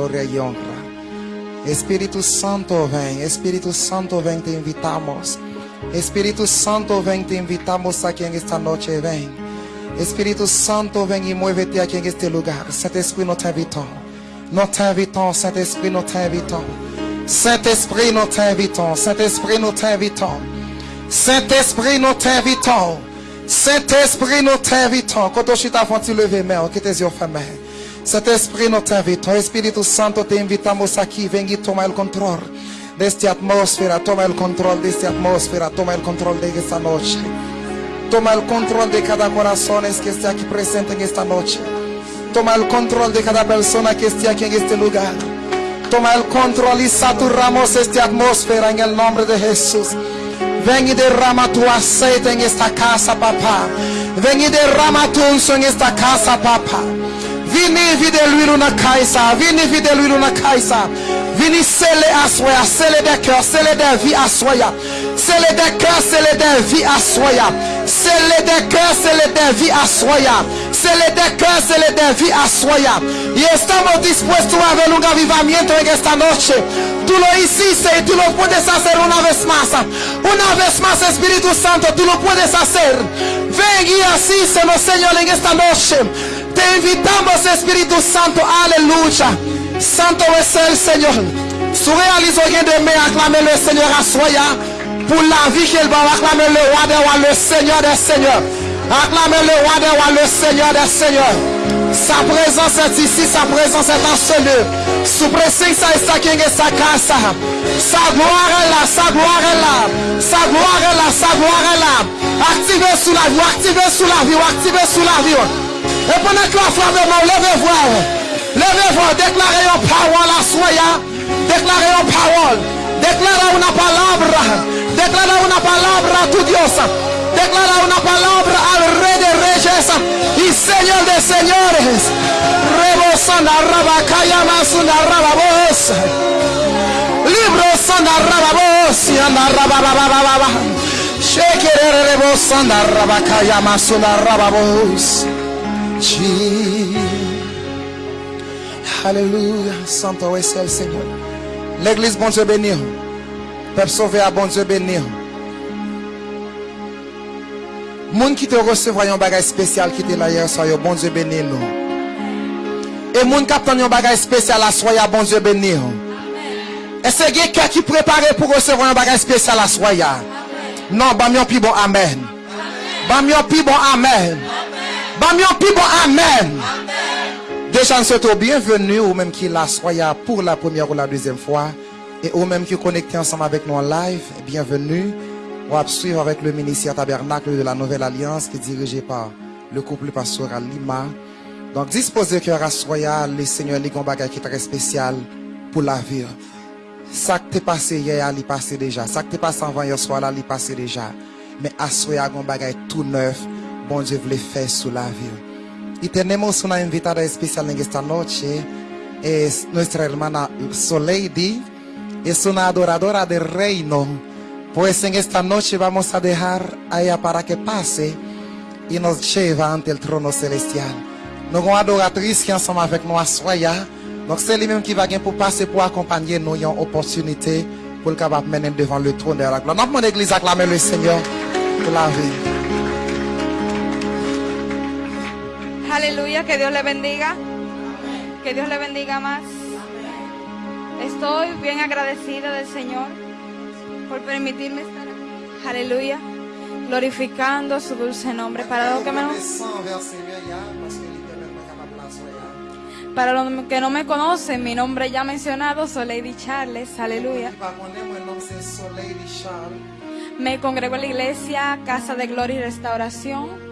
gloria y honra. Espíritu Santo, ven. Espíritu Santo, ven, te invitamos. Espíritu Santo, ven, te invitamos aquí en esta noche, ven. Espíritu Santo, ven y muévete aquí en este lugar. Saint-Esprit, nous t'invitons. Nous t'invitons, Saint-Esprit, nous t'invitons. Saint-Esprit, nous t'invitons. Saint-Esprit, nous t'invitons. Saint-Esprit, nous t'invitons. Saint-Esprit, nous t'invitons. Quand tu chita font-tu lever main, que tes yeux fermés. Saint-Esprit, nous t'invitons. Espíritu Santo, te invitamos aquí. Ven y toma el control de esta atmósfera. Toma el control de esta atmósfera. Toma el control de esta noche. Toma el control de cada corazón que esté aquí presente en esta noche. Toma el control de cada persona que esté aquí en este lugar. Toma el control y saturamos esta atmósfera en el nombre de Jesús. Ven y derrama tu aceite en esta casa, papá. Ven y derrama tu unción en esta casa, papá. Vini vide l'huile na kaisa. Vini vide l'huile na kaisa. Vini scellé à soya. Scellé des cœurs. Scellé des vies à soya. Scellé des cœurs. Scellé des vies à soya. Scellé des cœurs. Scellé des vies à soya. Scellé des cœurs. Scellé des vies a soya. Y estamos dispuestos a ver un avivamiento en esta noche. Tú lo hiciste y tú lo puedes hacer una vez más. Una vez más, Espíritu Santo, tú lo puedes hacer. Ven y asístenos, Señor, en esta noche. Te invitamos, Espíritu Santo, aleluya. Santo es el Señor. Su réaliso rien de me acclamer le Seigneur à soya. Pour la vie qu'il va acclamer le roi des le Seigneur des seigneurs. Acclamer le roi le Seigneur des seigneurs. Sa présence est ici, sa présence est en ce lieu. Su presencia está aquí en esta casa. Sa gloire est là, sa gloire est là. Sa gloire est là, sa gloire est là. Activez sous la vie, activez sous la vie, activez sous la vie. Et pendant que la flamme est levez-vous. Levez-vous, déclarez une parole à soya. Déclarez une parole. Declara una palabra. Declara una palabra a tu Dios. Declara una palabra al Rey de Reyes y Señor de Señores. Rebosanda rabacaya masunda rababos. Libro sanda rababos y anda rabababababa. Shekere rebosanda rabacaya masunda rababos. Alléluia. Santo es el Señor. L'église, bon Dieu béni. Peuple sauvé à bon Dieu béni. Moun qui te recevoir un bagage spécial qui te là hier soir, bon Dieu béni nous. Et moun qui attend un bagage spécial à bon Dieu béni. Est-ce que quelqu'un qui préparé pour recevoir un bagage spécial à? Non, bah mieux plus bon amen. Mieux plus bon amen. Bah plus bon amen. Déjà, nous souhaitons bienvenue ou même qui la soya pour la première ou la deuxième fois. Et ou même qui connecté ensemble avec nous en live, bienvenue. On va suivre avec le ministère tabernacle de la Nouvelle Alliance qui est dirigé par le couple pastoral Lima. Donc, disposez cœur à soya, le Seigneur bagage qui est très spécial pour la vie. Ça qui t'est passé hier, il passé déjà. Ça qui t'est passé avant hier soir, il passé déjà. Mais à soya, un bagage tout neuf, bon Dieu voulait faire sous la vie. Y tenemos una invitada especial en esta noche. Es nuestra hermana Soleidi. Es una adoradora del reino. Pues en esta noche vamos a dejar a ella para que pase y nos lleva ante el trono celestial. Nous avons adoratrice qui est ensemble avec nous à Soya. Donc c'est lui-même qui va gagner pour passer pour accompagner nous une opportunité pour le capable mener devant le trône de la gloire. Mon église acclame le Seigneur pour la vie. Aleluya, que Dios le bendiga. Que Dios le bendiga más. Estoy bien agradecida del Señor por permitirme estar aquí. Aleluya. Glorificando su dulce nombre. Para los que, me, para los que no me conocen, mi nombre ya mencionado, soy Lady Charles. Aleluya. Me congrego en la iglesia Casa de Gloria y Restauración.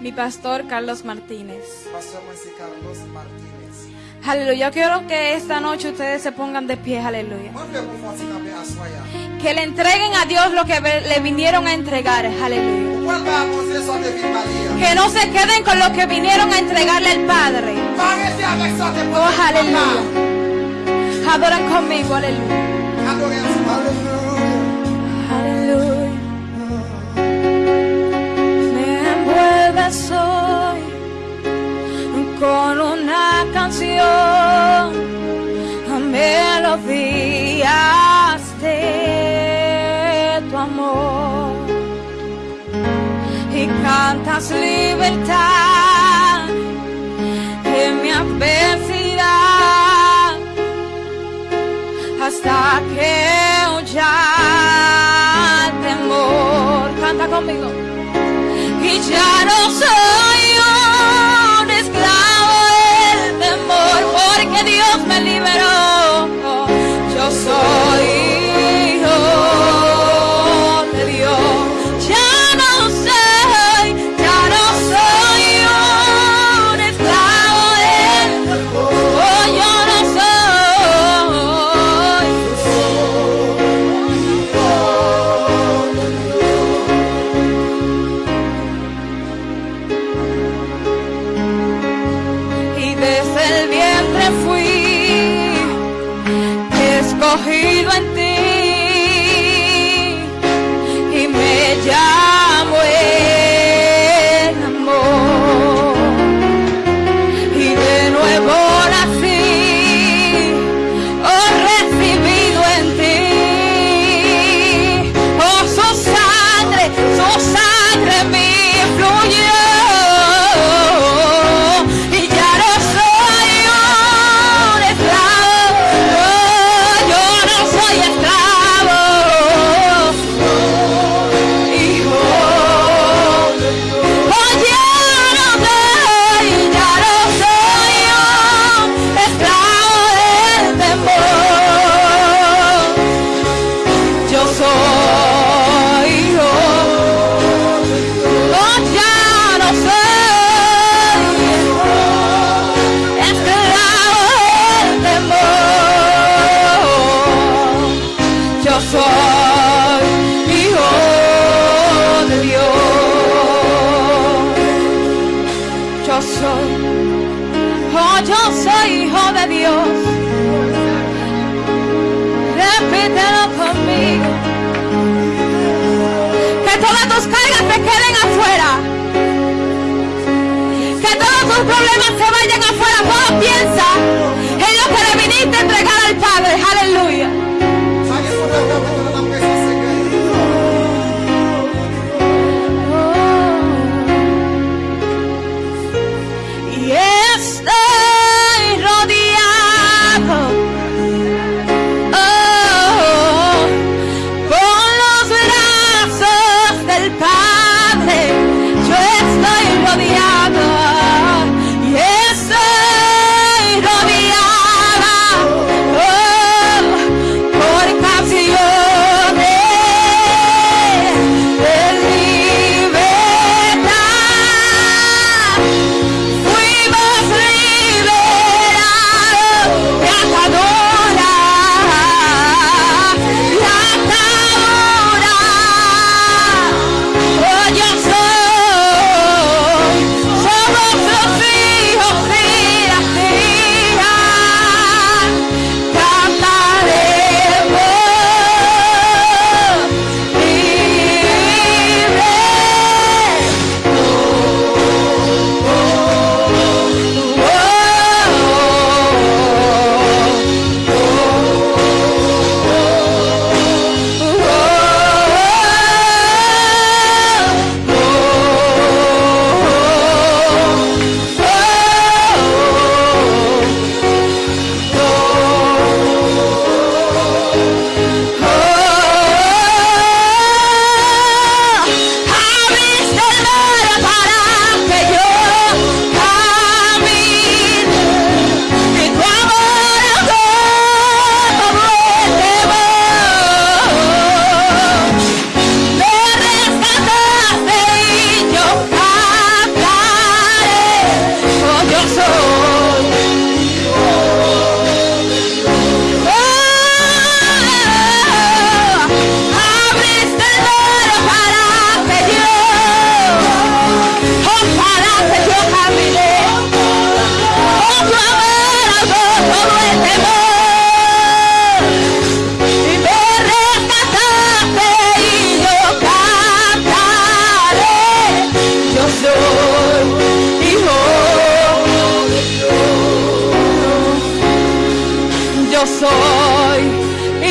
Mi pastor Carlos Martínez. Aleluya. Yo quiero que esta noche ustedes se pongan de pie. Aleluya. Que le entreguen a Dios lo que le vinieron a entregar. Aleluya. Que no se queden con lo que vinieron a entregarle al Padre. Oh, aleluya. Adoran conmigo. Aleluya. Aleluya. soy con una canción, melodías de tu amor y cantas libertad en mi adversidad hasta que ya temor canta conmigo ya no soy un esclavo del temor, porque Dios me liberó. Yo soy.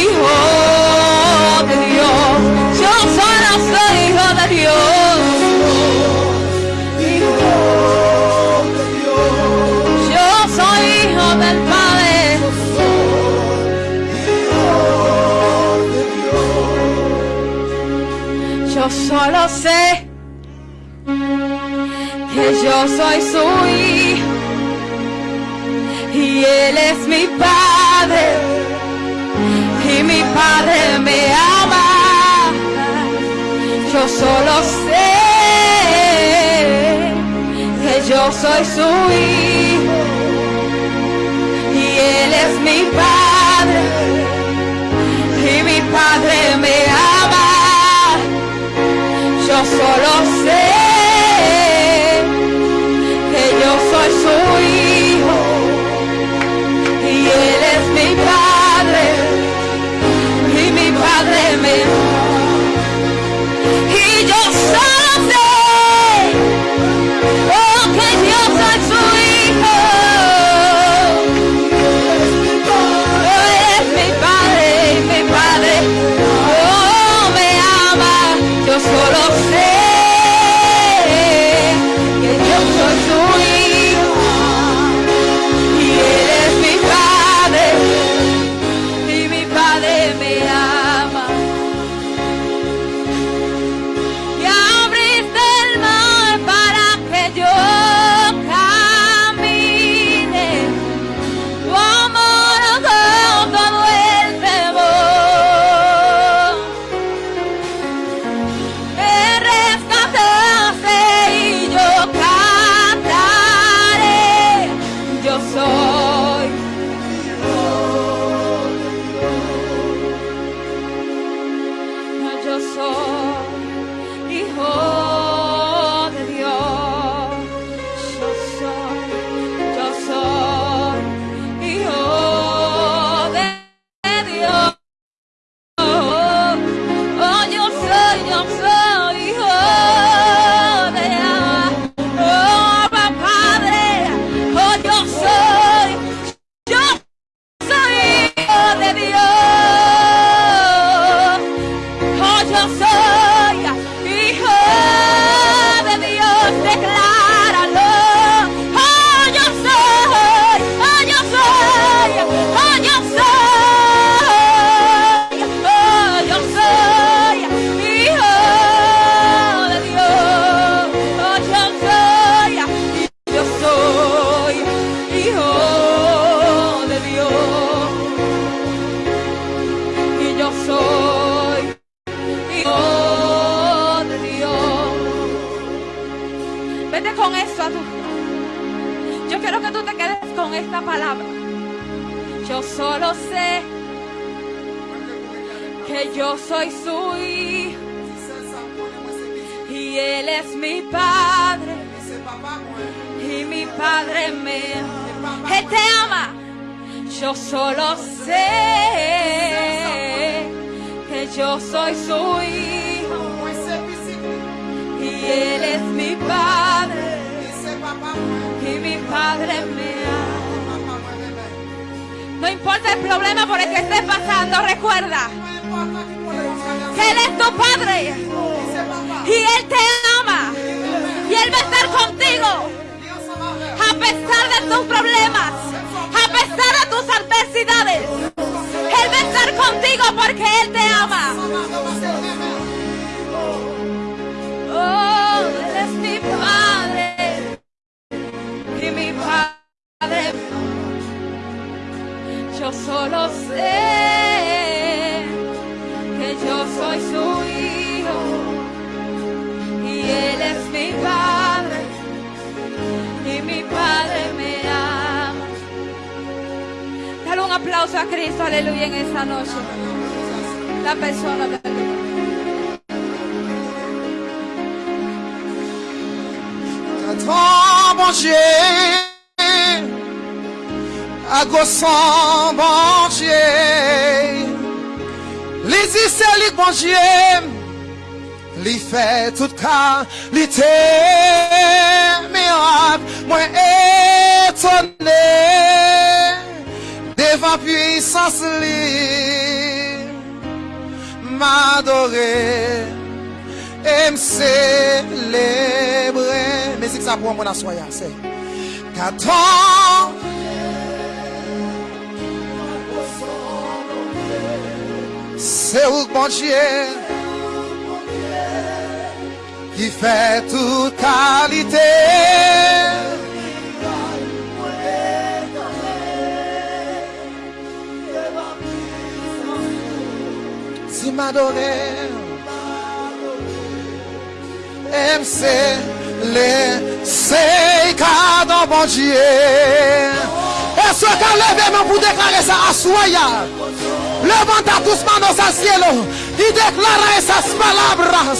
Hijo de Dios. Yo solo soy hijo de Dios. Hijo de Dios. Yo soy hijo del Padre. Yo solo sé que yo soy su hijo y él es mi padre mi padre me ama. Yo solo sé que yo soy su hijo y él es mi padre y mi padre me ama. Yo solo sé y mi padre me ama. Te ama. Yo solo sé que yo soy su hijo y él es mi padre y mi padre me ama. No importa el problema por el que estés pasando, recuerda que Él es tu Padre y Él te ama Él va a estar contigo a pesar de tus problemas, a pesar de tus adversidades. Él va a estar contigo porque Él te ama. Oh, Él es mi Padre y mi Padre. Yo solo sé que yo soy su hijo y él es mi padre aplauso a Cristo, aleluya, en esta noche. La persona de Ton bon Dieu, à son bon Dieu, les c'est bon Dieu, li fait tout qualité, miracle, moi étonné, devan puissance li M'adore E m'selebre Mezik sa pou an moun aswaya se Katon Se ouk bonjye Ki fe tout kalite Si m'adorer, MC, les c'est cadeau bon Dieu. Est-ce qu'on lève main pour déclarer ça à Soya? Levanta tus manos al cielo y declara esas palabras.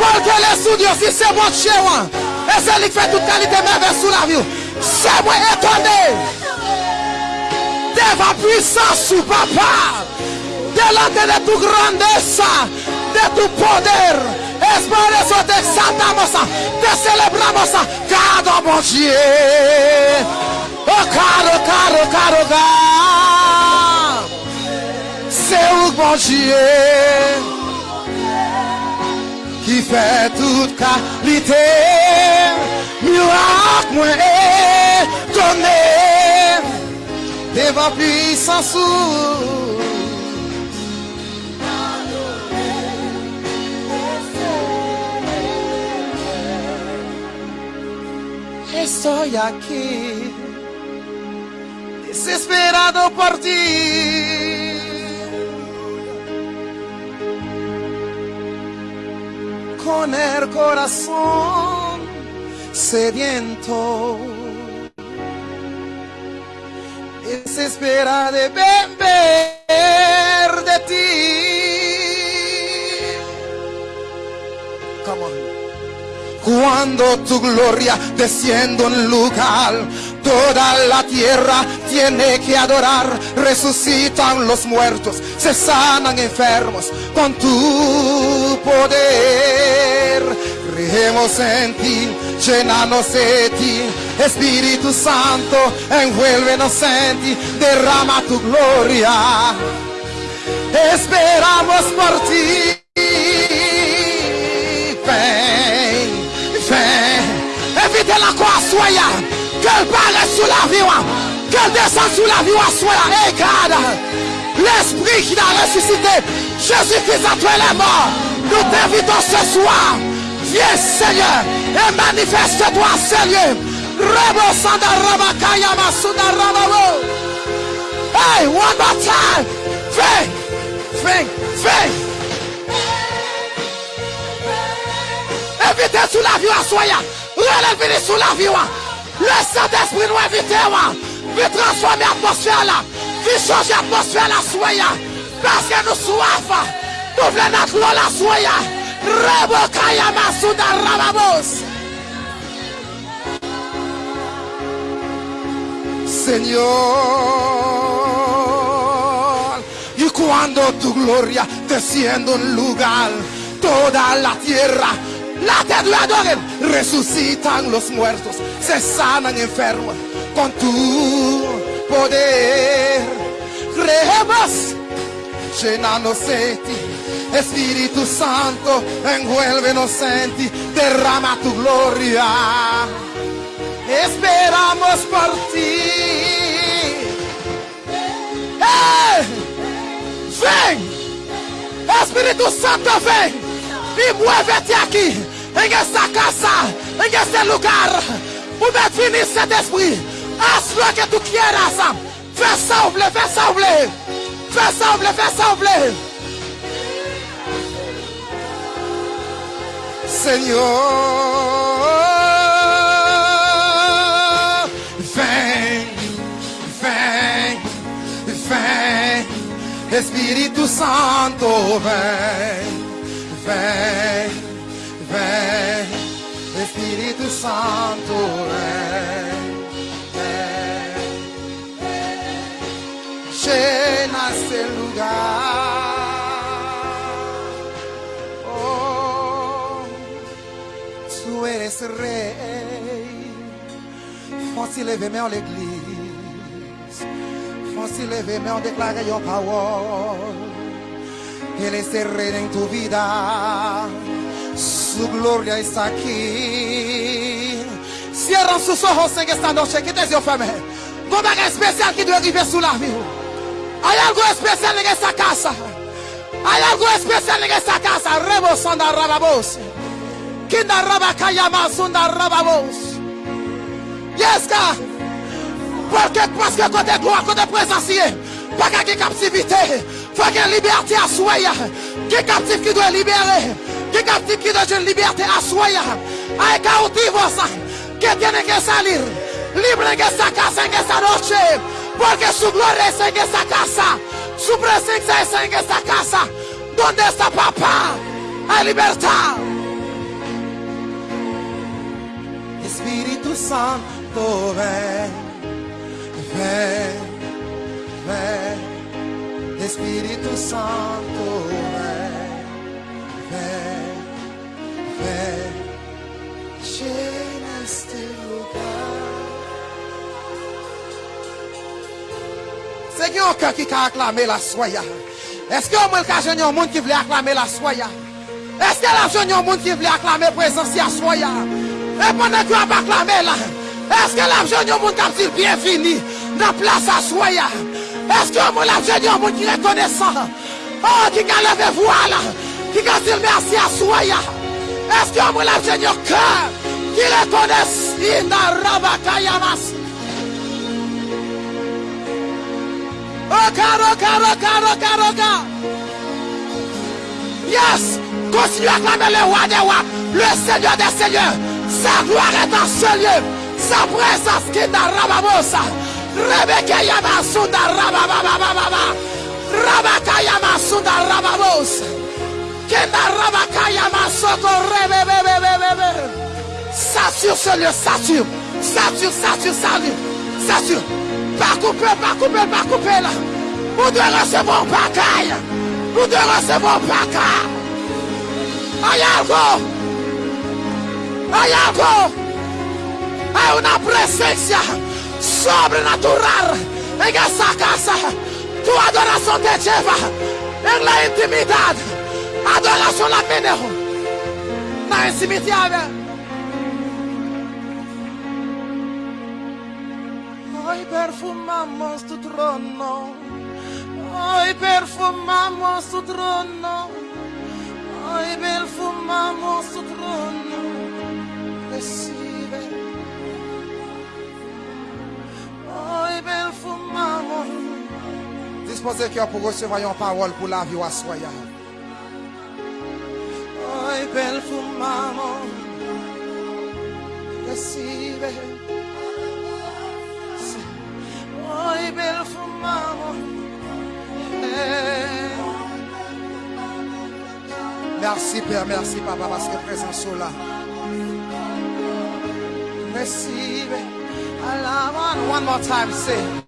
Porque el estudio si se mochewa. Es el que fait toute qualité merveille sous la vie. C'est moi étonné. Devant puissance sous papa. Delante de tu grandeza, de tu poder. Es por eso te exaltamos, te celebramos, cada Dieu. Oh, caro, caro, caro, caro. C'est où bon Dieu qui fait toute qualité. Miracle, moi, étonné. Devant puissance. Estoy aquí, desesperado por ti. Con el corazón sediento, desespera de beber de ti. Cuando tu gloria desciende en lugar, toda la tierra tiene que adorar. Resucitan los muertos, se sanan enfermos con tu poder. Creemos en ti, llenanos de ti. Espíritu Santo, envuélvenos en ti, derrama tu gloria. Esperamos por ti. Ven, ven. Évitez la croix, soya. Qu'elle paraisse sous la vie, qu'elle descende sous la vie, soya. Et garde l'esprit qui a ressuscité. Jésus-Christ a tué les morts. Nous t'invitons ce soir. Viens, Seigneur, et manifeste-toi, Seigneur. Rebo sanda rabakaya rababo. Hey, one more time. Viens, viens, viens. Invitez sous la vie à soya. Relève sous la vie. Le Saint-Esprit nous invite. Viens transformer l'atmosphère là. Viens changer l'atmosphère là soya. Parce que nous soif. Nous voulons notre l'eau la soya. Rebo kaya masuda rababos. Señor, y cuando tu gloria desciende en lugar, toda la tierra la te adoren, resucitan los muertos, se sanan enfermos con tu poder. Creemos, llenanos de ti, Espíritu Santo, envuélvenos en ti, derrama tu gloria. Esperamos por ti. ¡Eh! ¡Ven! Espíritu Santo, ven y muévete aquí, en esta casa, en este lugar. Pour finir cet esprit, haz lo que tú quieras. Fais sembler, fais sembler, fais sembler, fais sembler. Señor, ven, ven, ven, Espíritu Santo, ven. Ven, ven, Espíritu Santo, ven, ven, llena este lugar. Oh, tú eres rey. Force levez-moi l'église. se lever, mais on déclare une parole. Ele est en tu vida. Su gloria está aquí. Cierra sus ojos en esta noche. Que te dio. Con algo especial que debe vivir su labio. Hay algo especial en esta casa. Hay algo especial en esta casa. Rebos anda rababos. Kinda raba kayama sunda rababos. Yes, God. Porque, parce que côté gloire, côté présence, pas qu'il y ait captivité. Faut ait liberté à soi. Qui captif qui doit libérer. Qui captif qui doit une liberté à soi. Aïe, cautivo ça. Que tiene que salir. Libre en esta casa en esta noche. Porque su gloria es en esta casa. Su presencia es en esta casa. ¿Dónde está papá? Hay libertad. Espíritu Santo, ven, ven, ven. Espíritu Santo, ven, ven, un cœur qui a acclamé la soya? Est-ce que au moins a un monde qui voulait acclamer la soya? Est-ce que y a un monde qui voulait acclamer la présence la soya? Et pendant que tu as acclamé là, est-ce que l'argent de monde qui dit bienvenue dans la place à soya? Est-ce que l'argent de monde qui reconnaissant? Oh, qui a levé voix là, qui a dit merci à soya? Est-ce que l'argent de cœur? Qui reconnaît in la rabakayamas? Oh, caro, caro, caro, caro, caro. Yes, continue à acclamer le roi des rois, le Seigneur des seigneurs. Sa gloire est dans ce lieu. Sa présence qui Rababosa. Rebeke Yamasunda Rabababababa. Rabaka Yamasunda Rababos. Sature ce lieu, sature. Sature, sature, sature. Sature. Pas couper, pas couper, pas couper là. Vous devez recevoir un pacaille. Vous devez recevoir un pacaille. Hay algo. Hay algo. Hay una presencia sobrenatural en esa casa. Tu adoración te lleva en la intimidad. Adoración la menejo. La intimidad. Hoy perfumamos tu trono. Hoy perfumamos tu trono. Hoy perfumamos tu trono. Recibe. Hoy perfumamos. Disposez cœur pour recevoir une parole pour la vie à soya. Eh. Merci Père, merci Papa parce que présent sont là. Recibe. Alaba. One more time, say.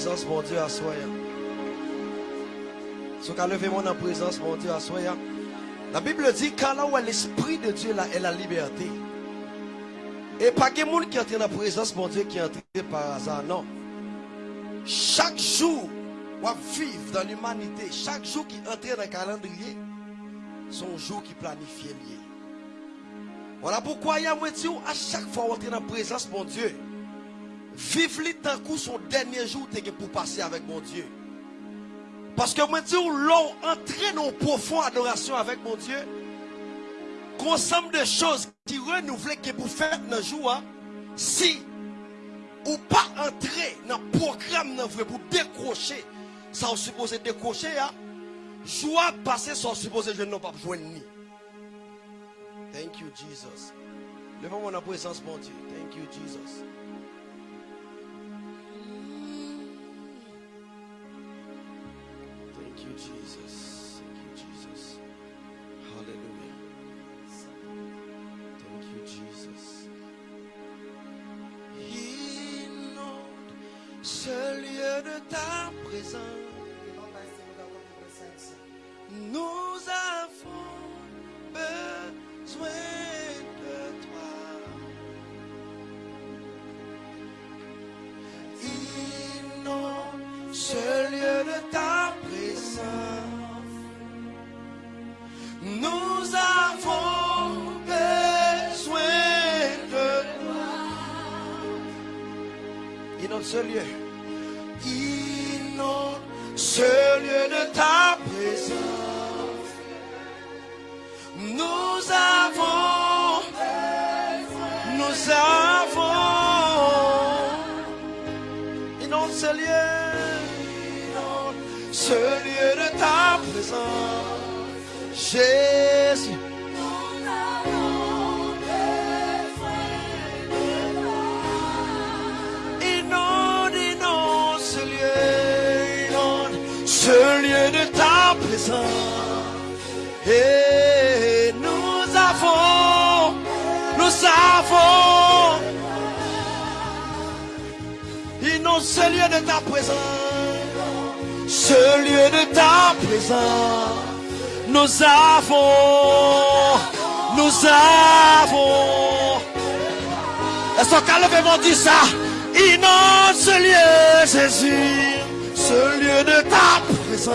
Présence, Dieu, à soi. Ce qu'à lever mon en présence, mon Dieu, à soi. La Bible dit, car là où l'Esprit de Dieu là, est la liberté. Et pas que monde qui entre dans la présence, mon Dieu, qui est par hasard, non. Chaque jour, on vivre dans l'humanité, chaque jour qui entre dans le calendrier, son jour qui planifie lié. Voilà pourquoi il y a à chaque fois on entre dans la présence, mon Dieu, vive le tant que son dernier jour pour passer avec mon Dieu. Parce que moi, dis, l'on entré dans une profonde adoration avec mon Dieu, consomme de choses qui renouvellent que pour faire dans jour, hein, si ou pas entrer dans le programme pour décrocher, ça on supposé décrocher, hein, joie passer, ça on supposé je n'ai pas joindre ni. Thank you, Jesus. Levons mon présence, mon Dieu. Thank you, Jesus. Jesus. Thank you, Jesus. Hallelujah. Thank you, Jesus. Ce lieu de ta présence. Nous avons besoin. Inonde ce lieu de ta présence. Nous avons besoin de toi. Inonde ce lieu. Inonde ce lieu Inonde ce lieu, ce lieu de ta présence. Et nous avons, nous avons, inonde ce lieu de ta présence, ce lieu de ta présence. Nous avons, nous avons. Est-ce qu'on levez dit ça? Inonde ce lieu, Jésus, ce lieu de ta présence.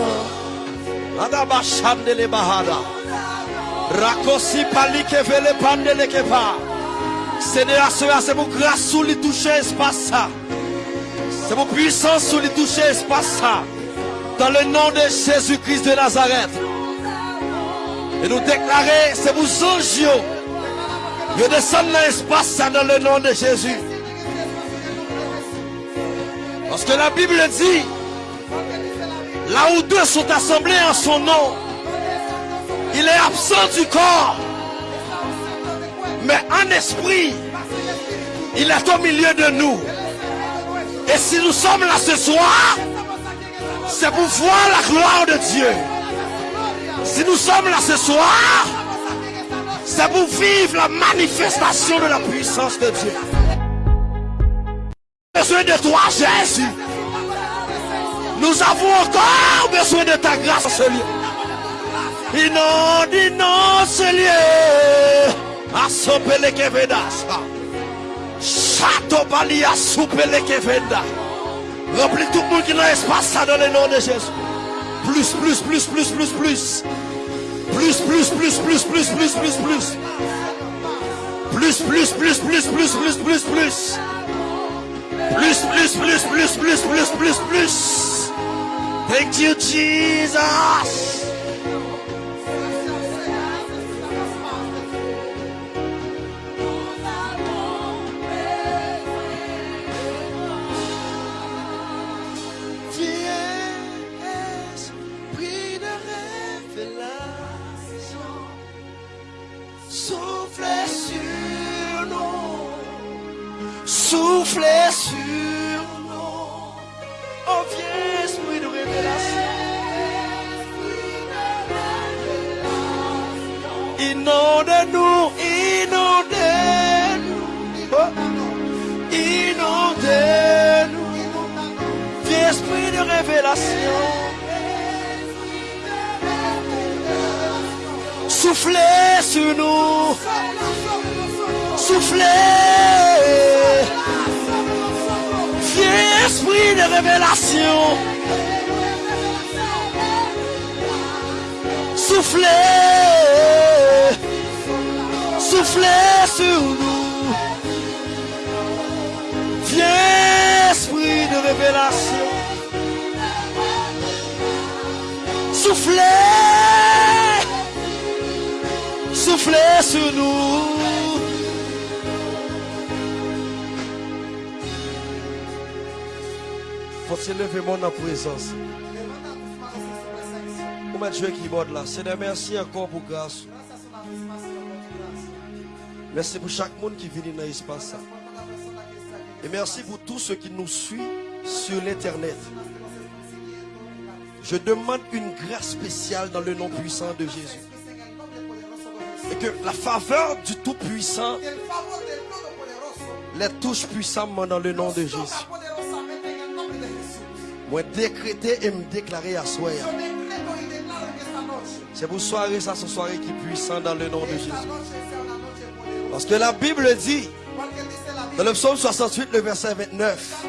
Adaba les bahada. Rakosi pali ke vele pandele ke pa. Seigneur, c'est pour grâce sous les toucher espace ça. C'est pour puissance sous les toucher espace ça. Dans le nom de Jésus-Christ de Nazareth. Et nous déclarer, c'est vous anges, je descends dans l'espace dans le nom de Jésus. Parce que la Bible dit, là où deux sont assemblés en son nom, il est absent du corps. Mais en esprit, il est au milieu de nous. Et si nous sommes là ce soir, c'est pour voir la gloire de Dieu. Si nous sommes là ce soir, c'est pour vivre la manifestation de la puissance de Dieu. Besoin de toi, Jésus. Nous avons encore besoin de ta grâce, ce lieu. Inonde, inonde ce lieu. Asopele kevedas. Chateau Bali asopele kevenda. Remplis tout le monde qui n'a espace dans le nom de Jésus. Plus, plus, plus, plus, plus, plus. Plus, plus, plus, plus, plus, plus, plus, plus. Plus, plus, plus, plus, plus, plus, plus, plus. Plus, plus, plus, plus, plus. souffler sur nous. Oh, viens, esprit de révélation. Inonde-nous, inonde-nous. Oh. Inonde-nous. Viens, esprit de révélation. soufflez sur nous. Soufflez. Viens, esprit de révélation. Soufflez. Soufflez sur nous. Viens, esprit de révélation. Soufflez. Soufflez sur nous. Se lever mon en présence. Pour mettre jouer keyboard là. De merci encore pour grâce. Merci pour chaque monde qui vient dans l'espace. Et merci pour tous ceux qui nous suivent sur l'internet. Je demande une grâce spéciale dans le nom puissant de Jésus. Et que la faveur du Tout-Puissant les touche puissamment dans le nom de Jésus. Moi décréter et me déclarer à soi. C'est pour soirée, ça, ce soirée qui est puissant dans le nom de Jésus. Parce que la Bible dit, dans le psaume 68, le verset 29,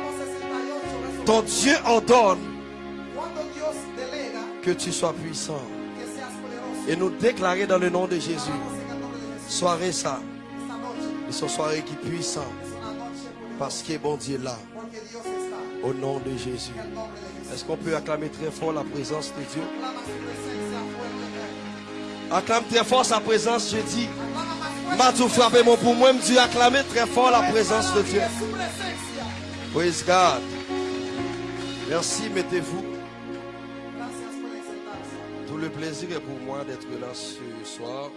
ton Dieu ordonne que tu sois puissant. Et nous déclarer dans le nom de Jésus, soirée ça, et ce soirée qui est puissant, parce que bon Dieu est là, au nom de Jésus. Est-ce qu'on peut acclamer très fort la présence de Dieu? Acclame très fort sa présence, je dis. M'a tout frappé mon pour moi, dit acclamer très fort la présence de Dieu. Praise God. Merci, mettez-vous. Tout le plaisir est pour moi d'être là ce soir.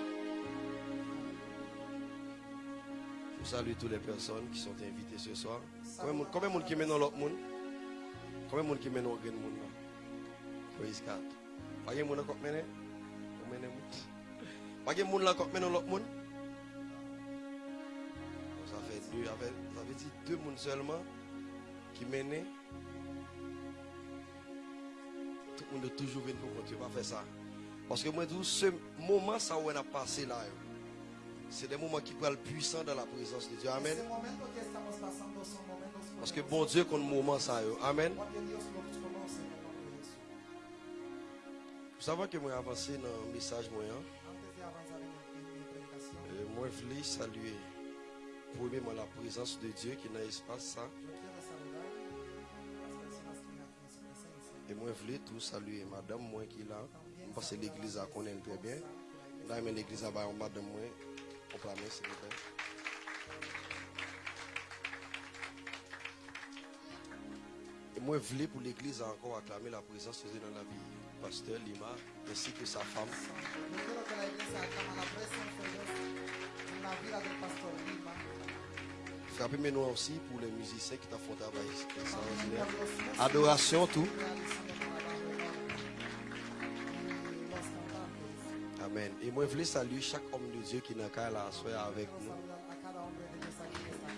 Je salue toutes les personnes qui sont invitées ce soir. Combien de monde qui mène dans l'autre? Combien de monde qui mène dans l'autre monde? Praise God. Combien de monde qui mène? Pas de monde qui mène deux, ça fait, dire deux monde seulement qui mènent. Tout le monde est toujours venu pour continuer à faire ça. Parce que moi, tout ce moment, ça où on a passé là, c'est des moments qui parlent puissant dans la présence de Dieu. Amen. Parce que bon Dieu, qu'on moment ça. Amen. Vous savez que moi avancé dans le message moyen. Euh, moi, je voulais saluer la présence de Dieu qui est dans ça. Et moi, je voulais tout saluer madame moi qui est là. Parce que l'église connaît très bien. Là, l'église a madame moi. On. Et moi, je voulais pour l'église encore acclamer la présence de Dieu dans la vie. Pasteur Lima, ainsi que sa femme. Frappez mes noms aussi pour les musiciens qui t'ont fait travail. Adoration, tout. Amen. Et moi, je voulais saluer chaque homme de Dieu qui n'a qu'à la soirée avec nous.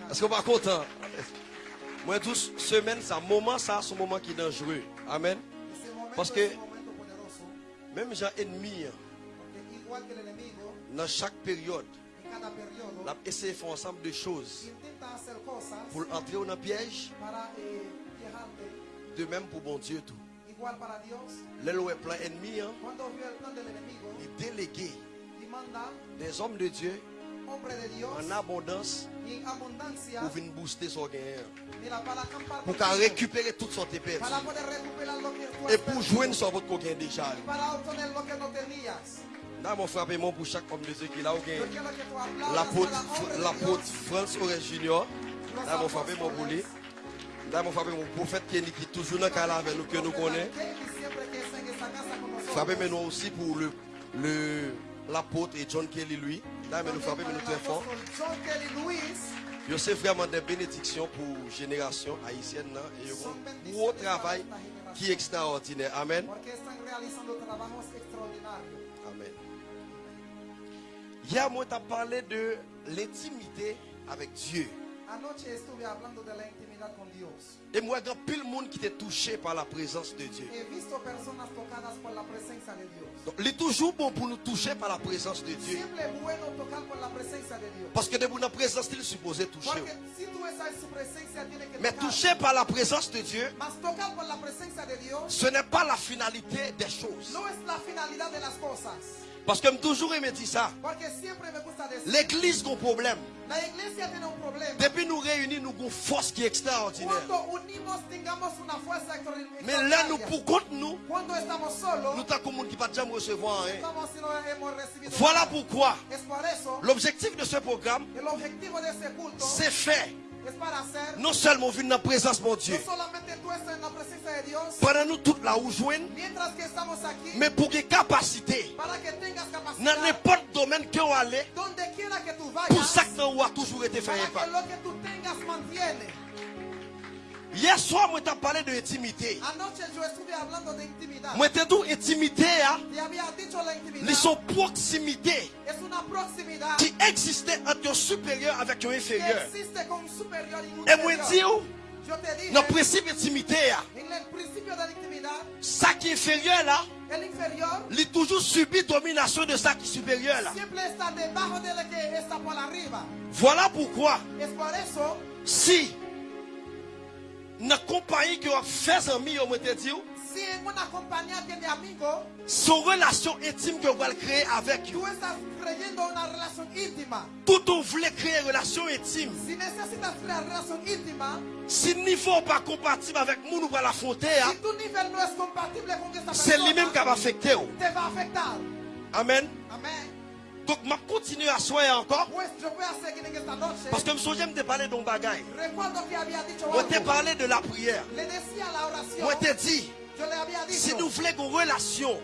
Est-ce qu'on va content? Moi, tous semaine, ça, moment, ça, c'est un moment qui est dangereux. Amen. Parce que- un. Même gens ennemis, enemigo, dans chaque période, on essaie de faire ensemble de choses pour entrer dans le piège. De même pour bon Dieu, tout. Où est plein ennemi, hein, plan il délégué des hommes de Dieu en abondance pour venir booster son gain. Pour récupérer toute son tú Et pour joindre sur votre coquin déjà. Là, mon frappé mon pour chaque homme de Dieu qui là, gain. L'apôtre l'apôtre France Aurel Junior. Là, mon frappé mon boulé. Là, mon frappé mon prophète Kenny qui est toujours dans le avec nous, que nous connaissons. Frappé maintenant aussi pour le le l'apôtre et John Kelly lui. Nous frappé nous très Je sais vraiment des bénédictions pour génération haïtienne et un gros travail qui est extraordinaire. Amen. Amen. Hier, moi, tu as parlé de l'intimité avec Dieu. Et moi, il y a pile monde qui était touché par la présence de Dieu. Donc, il est toujours bon pour nous toucher par la présence de Dieu. Parce que de la présence, il est supposé toucher. Mais toucher par la présence de Dieu, ce n'est pas la finalité des choses. Parce que je toujours aimé dire ça. L'église a un problème. Depuis nous réunis, nous avons une force qui est extraordinaire. Mais là, nous, pour contre nous, nous avons monde qui ne pas jamais recevoir. Voilà pourquoi l'objectif de ce programme, c'est fait non seulement vivre dans la présence de Dieu, pendant nous toutes là où mais pour des capacités, dans n'importe domaine que vous allez, pour ça que vous avez toujours été fait Hier soir, moi, t'ai parlé de l'intimité. Moi, t'ai dit intimité, hein? Ils sont proximité. Qui existait entre un supérieur avec un inférieur. Et moi, dis, dans le principe d'intimité, ça qui est inférieur là, il toujours subi domination de ça qui est supérieur là. Voilà pourquoi, si na compagnie qui a fait amis, on te dit, son relation intime que vous allez créer avec vous. Tout on voulait créer une relation intime. Si le niveau n'est pas compatible avec nous, nous allons l'affronter. C'est lui-même qui va affecter. Amen. Amen. Donc, je continue à soigner encore. Parce que je me souviens de parler d'un bagage. Je t'ai parlé de la prière. Je t'ai dit, si nous voulons une relation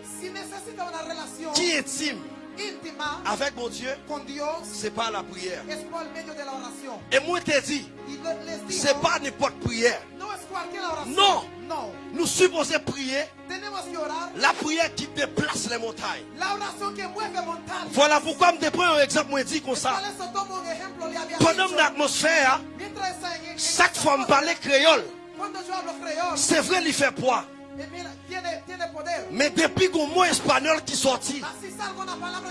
qui est intime avec mon Dieu, c'est pas la prière. Et moi, je t'ai dit, c'est pas n'importe prière. Non. Nous supposons prier la prière qui déplace les montagnes. Voilà pourquoi je prends un exemple, moi dit comme ça. Pendant l'atmosphère, chaque fois que je parle créole, c'est vrai, il fait poids. Mais depuis qu'on mot espagnol qui sorti,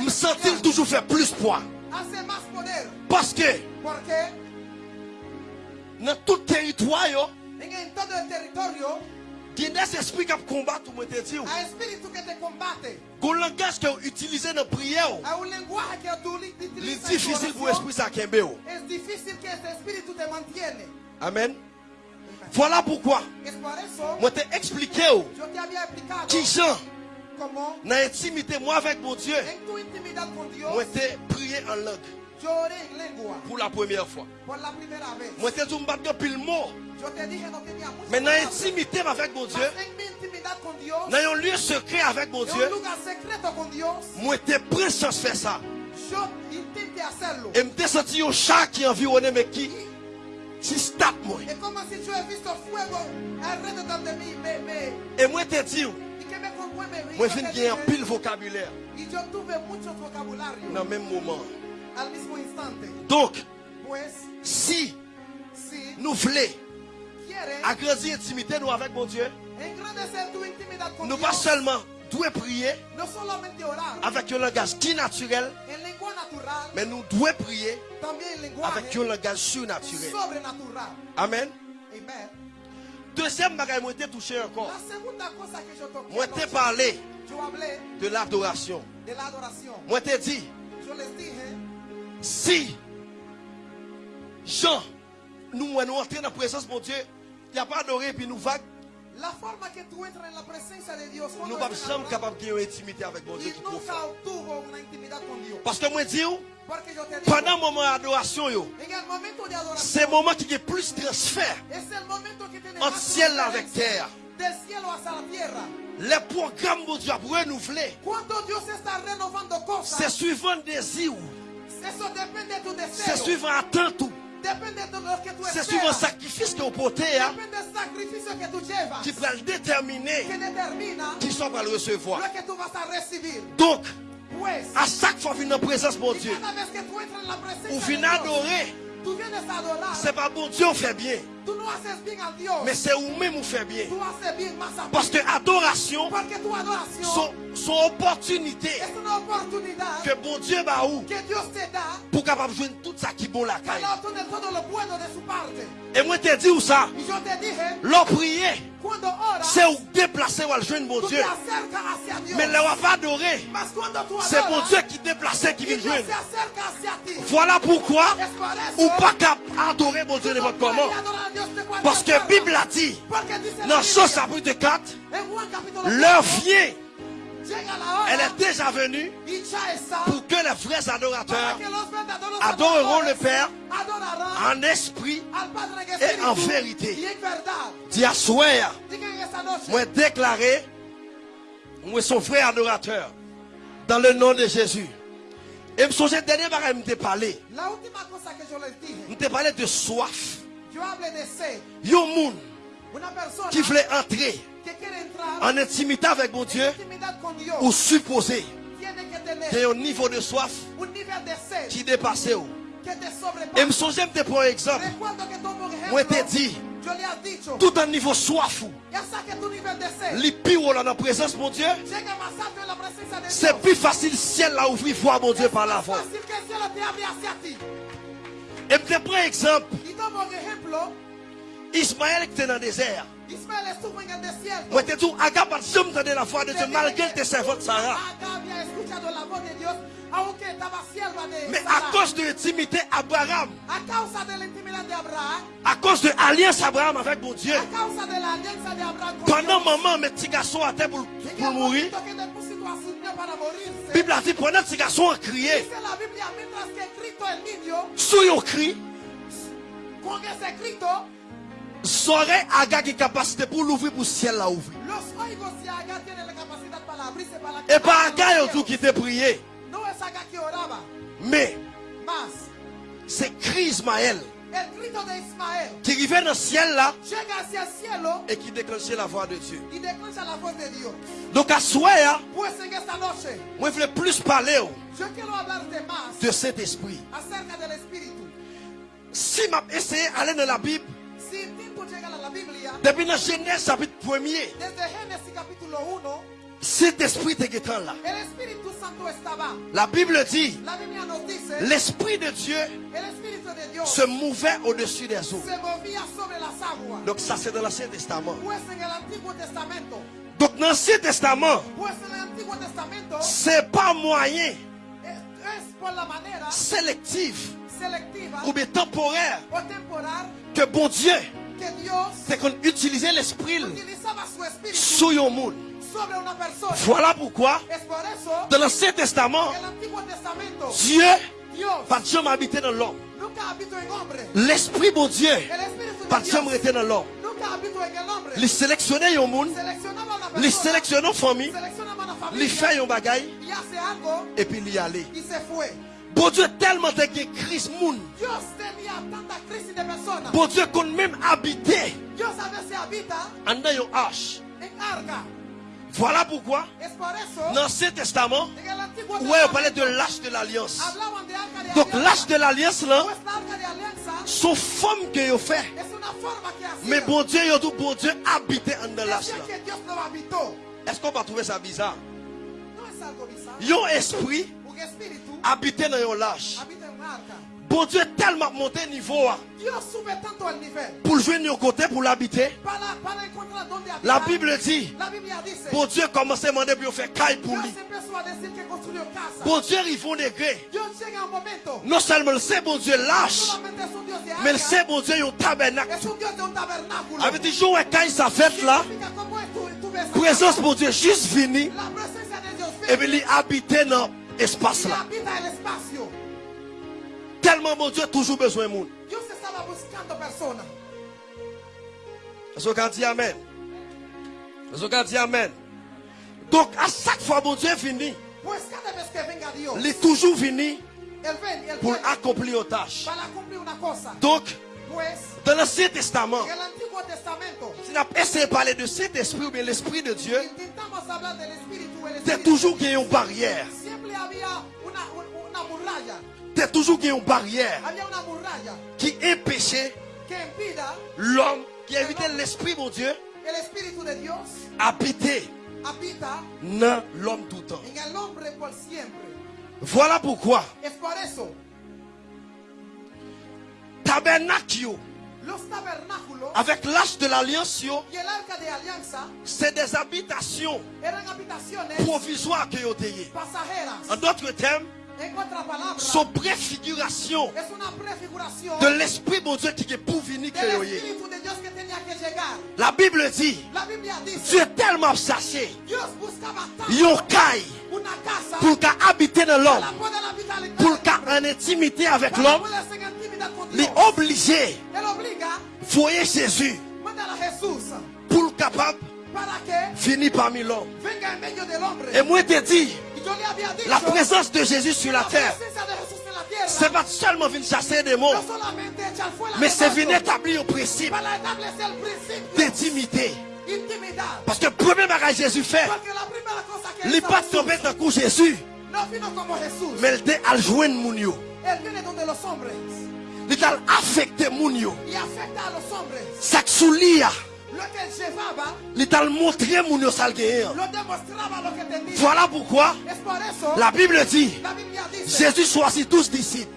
me sent-il toujours faire plus poids. Parce que dans tout territoire, il y a des esprits qui combattent, ou te dire. Un langage que utilisé dans la prière, c'est difficile pour l'esprit ça Amen. Voilà pourquoi. Moi t'ai expliqué qui Jean dans l'intimité moi avec mon Dieu. Moi t'ai prié en langue. Pour la première fois. Moi t'ai dit un pile mot. Mais dans l'intimité avec mon Dieu, dans un lieu secret avec mon Dieu, moi t'ai prêt à faire ça. Et me senti un chat qui environnait mais qui si moi. Et moi te dis, moi je viens un pile vocabulaire. Dans le même moment. Donc, si nous voulons agrandir l'intimité nous avec mon Dieu, nous pas seulement devons prier avec un langage qui naturel, mais nous devons prier avec un langage surnaturel. Amen. Deuxième bagage, moi touché encore. Moi t'ai parlé de l'adoration. Moi t'ai dit, si Jean, nous, nous entrons dans la présence de mon Dieu, il n'y a pas adoré puis nous vagues. La forma que tú entras en la presencia de Dios. Nous ne sommes pas capables de intimité avec mon Dieu qui. Parce que moi dis pendant le moment d'adoration, c'est le moment qui est plus transfert entre ciel avec terre. Les programmes de Dieu pour renouveler. C'est suivant désir. C'est suivant attente. C'est le sacrifice que vous portez hein, qui va le déterminer qui sont va le recevoir. Donc, à chaque fois dans la présence de Dieu, vous venez adorer C'est pas bon Dieu on fait bien. Mais c'est vous-même vous fait bien. Parce que adoration, son, son opportunité. Que bon Dieu va où? Capable jouer tout ça qui est bon la caille. Et moi te dis où ça? L'on prier. C'est où? Déplacer ou jouer bon Dieu. Mais là on va adorer. C'est bon Dieu qui déplace qui vient jouer. Voilà pourquoi ou pas adorer bon Dieu de votre comment. Parce que la Bible a dit, dans ce chapitre 4, leur vient elle est déjà venue pour que les vrais adorateurs adoreront le Père en esprit et en vérité. Dis à moi déclaré, moi son frère adorateur, dans le nom de Jésus. Et je me dernier bagarre, je parlé. Je t'ai parlé de soif. Yo moun qui voulait entrer en intimité avec mon Dieu. ou supposer qu'il y a un niveau de soif qui dépasse. Et me songe te prendre un exemple. Moi te dit tout un niveau soif les pires dans la présence mon Dieu? C'est plus facile ciel là ouvrir voir mon Dieu par la voix. et je te prends un exemple. Ismaël qui était dans le désert moi, te dis, Agab a jamais la foi de Dieu malgré tes servantes Sarah. Mais à cause de l'intimité Abraham, à cause de l'alliance Abraham avec mon Dieu, pendant maman, mes petits garçons à terre pour, pour mourir, la Bible a dit, pendant petits garçons a crié, sous un cri, Saurait Aga qui capacité pour l'ouvrir pour ciel là ouvrir. Et pas Aga tout qui t'a prié. Mais c'est cri Ismaël. Qui arrivait dans le ciel là. Et qui déclenchait la voix de Dieu. Donc à soi, hein, moi je voulais plus parler oh, de cet esprit. Si je essayé d'aller dans la Bible, depuis la Genèse chapitre 1er, cet esprit est là. La Bible dit, l'esprit de Dieu se mouvait au-dessus des eaux. Donc ça c'est dans l'Ancien Testament. Donc dans l'Ancien Testament, c'est pas moyen sélectif ou bien temporaire que bon Dieu c'est qu'on utilisait l'esprit sur le monde. Voilà pourquoi, dans l'Ancien Testament, Dieu pas jamais habité dans l'homme. L'esprit bon Dieu pas jamais été dans l'homme. Il sélectionnait le monde, il sélectionnait la famille, il fait un bagaille, et puis y allait. Bon Dieu tellement de crise monde. Bon Dieu qu'on même habité. En dans une arche. Voilà pourquoi dans l'Ancien Testament, ouais, on parlait de l'âge de l'alliance? Donc l'âge de l'alliance là, son forme que vous fait. Mais bon Dieu, il dit bon Dieu habité en l'âge là. Est-ce qu'on va trouver ça bizarre? Yon esprit habiter dans un lâche. Bon Dieu tellement monté niveau. Hein. Pour jouer de côté, pour l'habiter. La Bible dit. Bon Dieu commence à demander pour faire caille pour lui. Bon Dieu, ils font des grès. Non seulement le sait, bon Dieu lâche. Mais le sait, bon Dieu, il y a un tabernacle. Avec des jours, quand ça fait là. Présence, bon Dieu, juste fini. Et puis il habite dans l'espace là. Tellement mon Dieu a toujours besoin de monde. Est-ce qu'on dit Amen? Est-ce qu'on dit Amen? Donc à chaque fois mon Dieu est fini. Il est toujours fini pour accomplir une tâche. Donc, dans l'Ancien Testament, si on a essayé de parler de cet esprit ou bien l'esprit de Dieu, c'est toujours qu'il y a une barrière. T'es toujours une barrière qui empêchait l'homme, qui invitait l'esprit, mon Dieu, habiter dans l'homme tout le temps. Voilà pourquoi tabernacle avec l'âge de l'alliance, c'est des habitations provisoires que vous En d'autres termes, sont préfiguration de l'esprit de Dieu qui est pour venir La Bible dit, Dieu est tellement chassé, yon kai, pour habiter dans l'homme, pour en intimité avec l'homme, est obligé. Voyez Jésus. Pour capable. Finir parmi l'homme. Et moi, je te dis, la présence de Jésus sur la terre, c'est pas seulement venir chasser des mots, mais c'est venir établir le principe d'intimité. Parce que le premier bagage Jésus fait, il n'est pas tombé dans coup Jésus, mais il est à joindre mon Il a affecté mon yo. Ça il t'a montré mon Voilà pourquoi la Bible dit Jésus choisit tous disciples.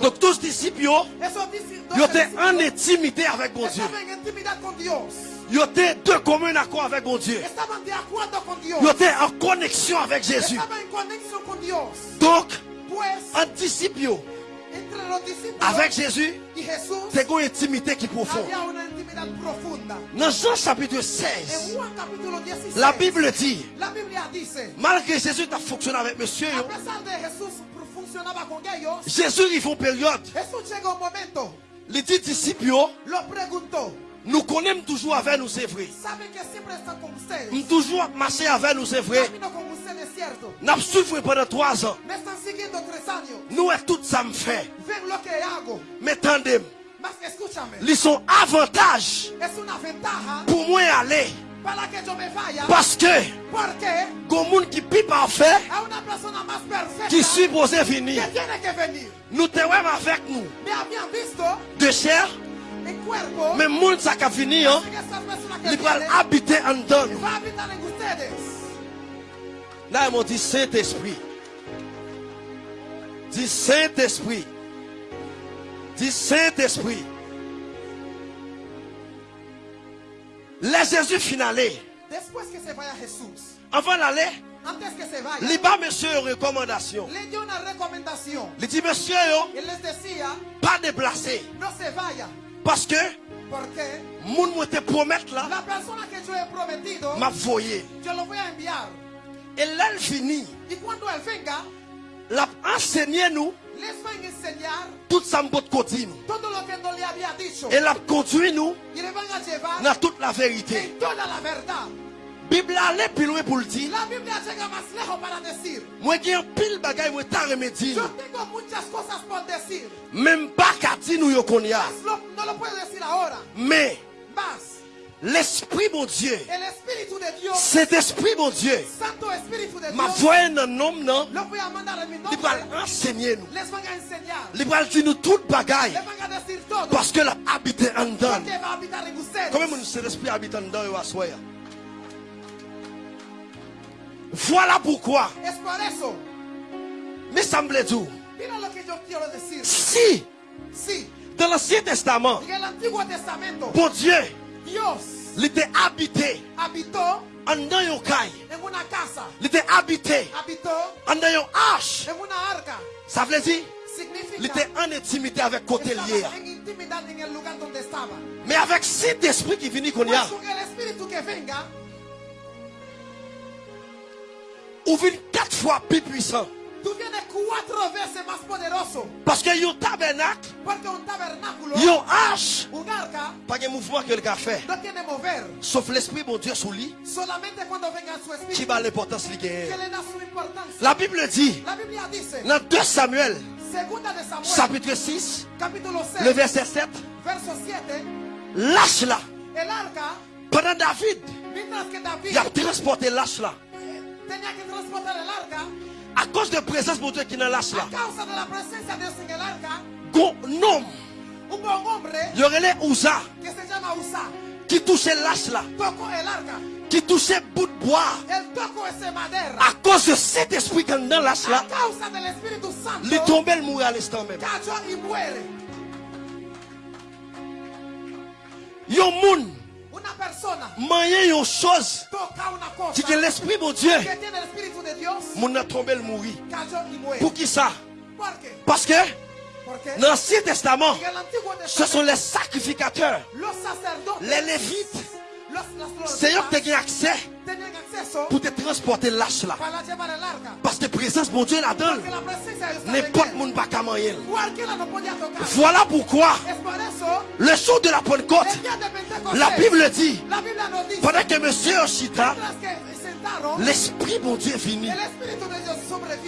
Donc tous disciples, ils étaient en intimité avec mon Dieu. Ils étaient de commun accord avec mon Dieu? Ils étaient en connexion avec Jésus. Donc, en disciples, avec Jésus, c'est une intimité qui est profonde. Dans Jean chapitre 16, la Bible dit, malgré Jésus a fonctionné avec monsieur, Jésus il faut période. Les dix disciples, nous connaissons toujours avec nous, c'est vrai. Nous toujours marché avec nous, c'est vrai. Nous souffert pendant trois ans. Nous, tout ça me fait. Mais attendez, ils sont avantages. Pour moi aller. Parce que, comme monde qui peut parfait, qui supposé venir, nous te avec nous. De chair, mais monde ça qui venir, il va habiter en dedans. Là, ils m'ont dit Saint-Esprit. Dis Saint-Esprit. Dis Saint-Esprit. Les Jésus finalé. Que. Avant d'aller. Antes que se vaya. Pas monsieur recommandation. Le dio una recomendación. Il dit monsieur yo. Il les decía. Pas déplacer. No se vaya. Parce que. Te promettre là. La persona que prometido. M'a voyé. Enviar. Et là, elle finit. Venga. La enseigné nous. Tout ça había dicho. Et la conduit nous. Dans toute la vérité. Bible allait plus loin pour le dire. La más lejos para decir. Moi j'ai un pile bagay moi ta remédier. Yo tengo muchas cosas por decir. Même pas qu'à dire nous yo ahora. Mais. L'Esprit, mon Dieu. Cet Esprit, mon Dieu. Ma voix un homme, non? Il va enseigner nous. Il va dire nous toute bagaille. Parce que la habité en dedans. Comment cet esprit habite en dedans, Voilà pourquoi. Mais semble tout. Si. Dans l'Ancien Testament. Bon Dieu. Il était habité en un caille. En una casa. Il était habité en un arche. En una arca. Ça veut dire il était en intimité avec côté lié. Mais avec cet esprit qui vient qu'on y a. Ou vient quatre fois plus puissant. Tú vienes cuatro veces más poderoso. Parce que un tabernacle, Porque un tabernáculo, un arca, pas de mouvement que le a fait. Sauf l'esprit mon Dieu sous lui. Qui va l'importance. La Bible dit. Dans 2 Samuel. Chapitre 6. Capítulo 6. Le verset 7. Verso 7. Lâche là. El arca. Pendant David. Il a transporté lâche À cause de la présence de Dieu qui dans l'arche là. Un hombre Il y aurait les Ouza qui touchait l'arche là. Qui touchait bout de bois. À cause de cet esprit qui est dans l'arche A là. Il tombait le mourir à l'instant même. cayó y. Manye yon chose. que l'esprit mon Dieu. Moun a tombé le mourir. Pour qui ça? Parce que dans l'Ancien Testament, ce sont les sacrificateurs, les lévites. Qui levitas ont accès pour te transporter l'arche là. Parce que présence mon Dieu là-dedans, la n'importe moun pas. Voilà pourquoi le jour de la Pentecôte, la Bible dit, la pendant que monsieur Oshita, l'esprit mon Dieu est.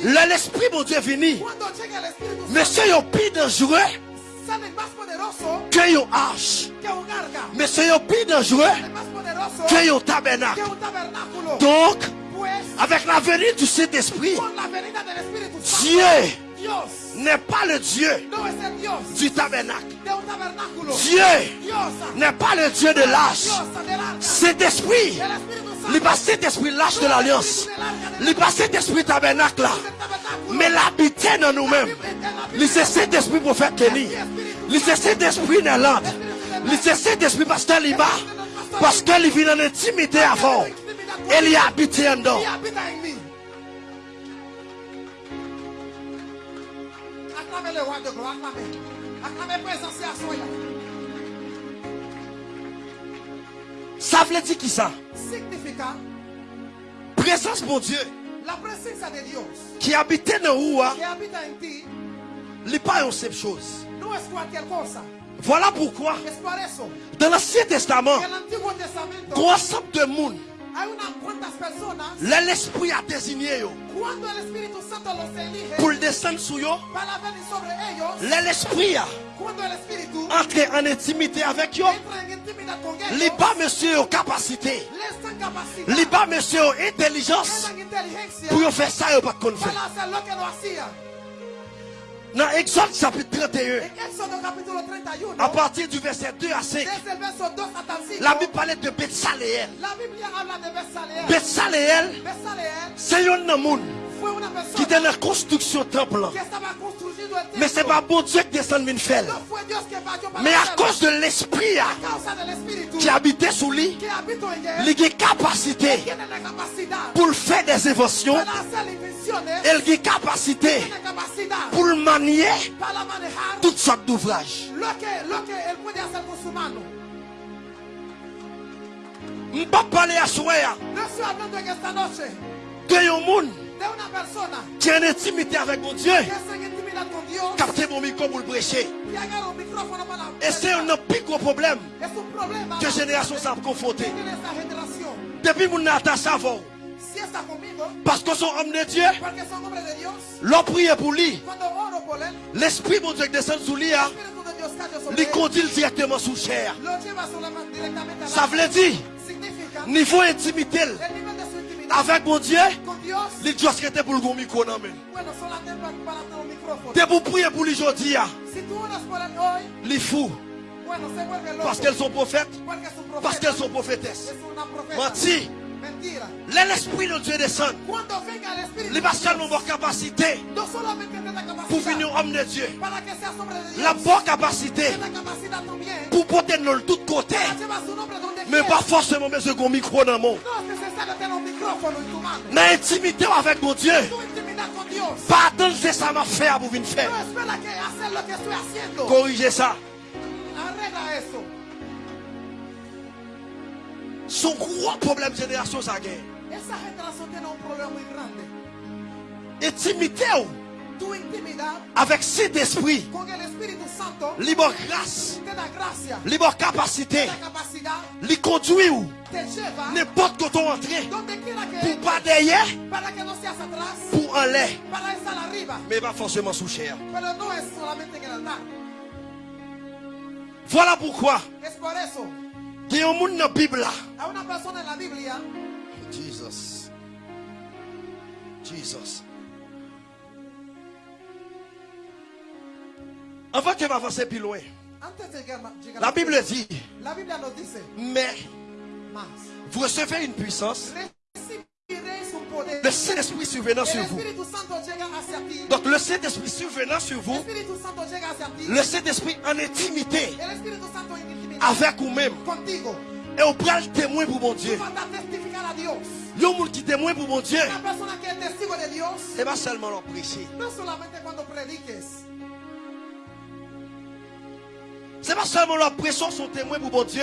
Le- L'esprit mon Dieu est Santo, Monsieur est plus dangereux que arche. que un plus dangereux que yon tabernacle. Donc, avec la venue du Saint-Esprit, Dieu n'est pas le Dieu du tabernacle. Dieu n'est pas le Dieu de l'arche. Dios il pas cet-esprit l'arche de l'alliance. Il pas cet-esprit tabernacle là. Mais l'habiter dans nous-mêmes. Il c'est cet esprit pour faire Kenny. Il c'est cet esprit dans l'âme. Il c'est cet esprit pasteur Liba. Parce qu'il vit en intimité avant. Et il habité en dedans. Aclame le roi de gloire, aclame. Aclame presencia suya. Ça veut dire qui ça? Significa Présence mon Dieu. la presencia de Dios Qui habitait dans où? hein, que habita en ti n'est pas une seule chose. no es cualquier cosa. Voilà pourquoi, dans l'Ancien Testament, ensemble de monde, l'esprit a désigné yo, pour descendre sur. Là, l'esprit a en intimité avec Les bas monsieur Les bas monsieur intelligence. Pour faire ça, ils pas qu'on fait. Dans Exode chapitre 31, En Éxodo capítulo 31, à partir du verset 2 à 5, desde el verso 2 hasta el 5, la Bible parlait de. Betsaléel, Besaleel c'est un monde qui était dans la construction temple. Mais c'est pas bon Dieu qui descend de faire. Mais à cause de l'esprit qui habitait sous lui, il a capacité pour faire des inventions. Elle a capacité pour manier toutes sortes d'ouvrages. Je ne pas parler à soi de qui est en intimité avec mon Dieu. Captez mon micro pour le prêcher. Et c'est un plus gros problème que la génération s'est confrontée. Depuis mon attache avant, conmigo, parce que son homme de Dieu, l'on prie pour lui. L'esprit mon Dieu qui descend sous lui, sobre lui conduit directement sous chair. Ça veut dire, niveau intimité avec mon Dieu, il doit se rester pour le micro. micrófono. T'es pour prier pour lui aujourd'hui, Si tú oras por él hoy, il est fou. bueno, se vuelve loco. Parce qu'elles sont prophètes, parce qu'elles sont prophétesses. Menti. L'esprit de Dieu descend. Les de pasteurs n'ont pas capacité pour finir homme de Dieu. de La bonne capacité pour porter dans le tout Mais pas forcément mettre un micro dans le monde. Mais intimité avec mon Dieu. Pas attendre que ça m'a fait pour venir faire. Corrigez ça. Son gros problème de génération, ça gagne. Intimité ou, avec cet esprit, Santo libre grâce, gracia, libre capacité, capacidad, li conduit ou, n'importe où on que pour pas derrière, pour en l'air, mais pas forcément sous chair. Voilà pourquoi, il y a un monde dans la Bible Jesus. Jesus. Avant que m'avancer plus loin. La Bible dit. Mais vous recevez une puissance. Le Saint-Esprit survenant sur vous. Donc le Saint-Esprit survenant sur vous. Le Saint-Esprit en intimité. Avec vous-même. Et au bras témoin pour mon Dieu. Yo monde qui témoin pour mon Dieu. Et pas seulement leur prêcher. C'est pas seulement leur pression sont témoins pour mon Dieu.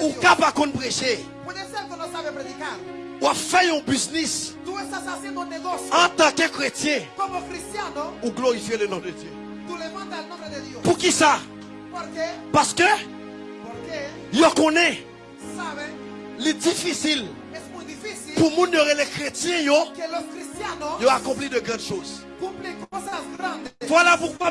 Ou capable de prêcher. Ou faire un business. En tant que chrétien. Ou glorifier le nom de Dieu. Pour qui ça? Parce que. Yo connaît. C'est difficile. Pour monde les chrétiens yo. Yo accompli de grandes choses. Voilà pourquoi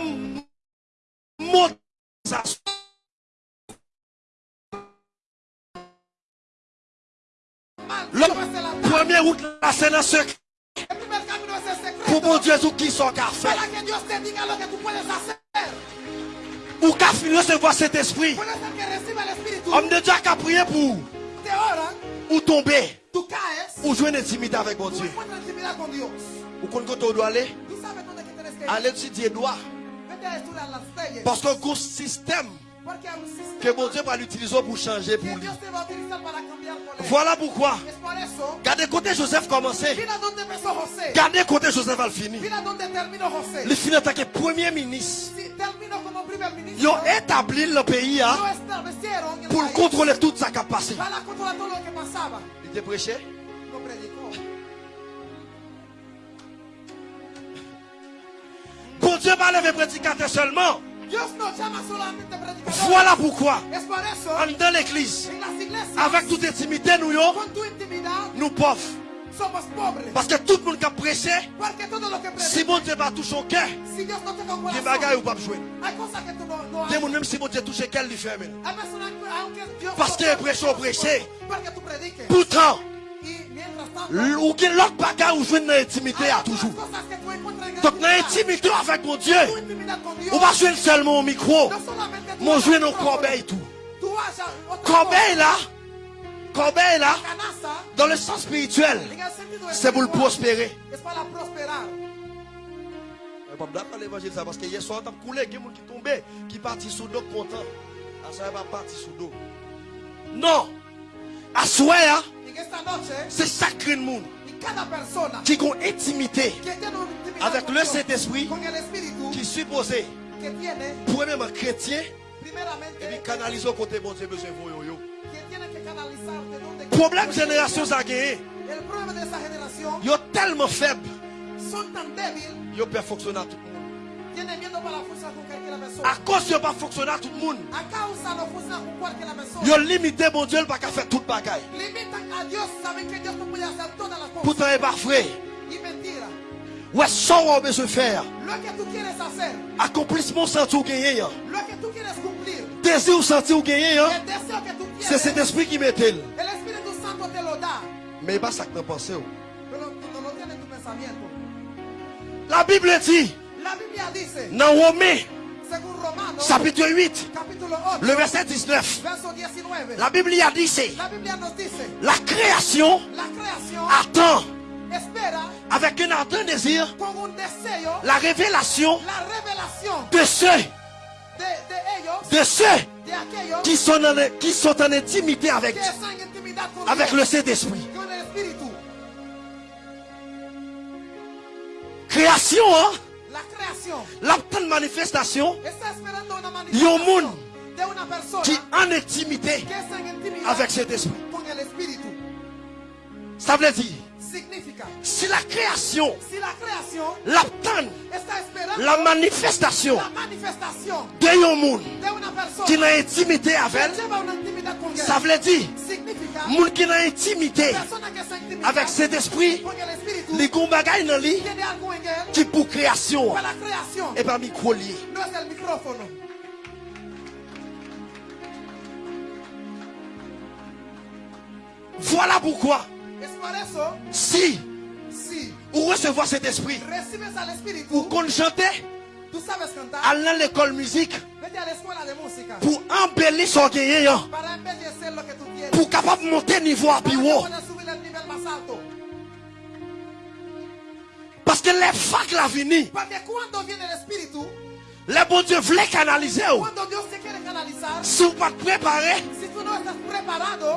le premier c'est secret. Pour mon Dieu, qui sont café. Ou qu'a fini recevoir cet esprit. Homme de Dieu qui a prié pour. Ou tomber. Ou jouer une intimité avec mon Dieu. Ou doit aller. Allez étudier droit. Parce qu'un gros système que mon Dieu va l'utiliser pour changer pour lui. Voilà pourquoi. Gardez côté Joseph commencer. Gardez côté Joseph va le finir. Il finit en tant que premier ministre. Ils ont établi le pays hein, pour contrôler toute sa capacité. Il était prêché? Bon Dieu va lever prédicateur seulement. Voilà pourquoi, dans l'église, avec toute intimité, nous, nous pauvres. Parce que tout le monde qui a prêché, si mon Dieu va toucher au cœur, les bagailles ou pas jouer. Même si mon Dieu touche quel lui fait. Parce qu'il est prêché au prêché. Pourtant, ou bien l'autre bagarre ou jouer dans l'intimité à toujours. Donc dans l'intimité avec mon Dieu, on va jouer seulement au micro. Mon jouer dans le corbeil tout. Corbeil là, corbeil là, dans le sens spirituel, c'est pour le prospérer. l'évangile ça parce que hier soir, il y a qui tombaient, qui partent sous dos content. À ça, va partir sous dos. Non! À soi, c'est sacré le monde qui ont intimité avec le Saint-Esprit qui supposé premièrement chrétien et puis canaliser au côté bon Dieu besoin de problème génération ça gagné. Yo tellement faible. yo peut fonctionner tout le monde à cause de pas fonctionner tout le monde. Yo limité mon Dieu pas qu'à faire toute bagaille. Pourtant il pas vrai. Ouais, ça on besoin de faire. Accomplissement sans tout gagner. Désir senti ou gagner. C'est cet esprit qui met elle. Mais pas ça que tu penses. La Bible dit. Dans Romains chapitre 8, le verset 19. La Bible a dit c'est la création attend avec un ardent désir la révélation de ceux de ceux qui sont en, qui sont en intimité avec, avec le Saint-Esprit. Création, hein? La manifestation, il y a un monde qui est en intimité avec cet esprit. Ça veut dire, si la création, l'attend, la manifestation de un monde qui a intimité avec elle, ça veut dire, monde qui a intimité avec cet esprit, les combagailles dans lui, qui pour création, et pas micro lié. Voilà pourquoi. Si, vous recevoir cet esprit, vous qu'on chanter, Allez à l'école musique. Pour embellir son gagné. Pour capable monter niveau à plus. Parce que les facs la vini. Le bon Dieu voulait canaliser. Si vous pas préparé.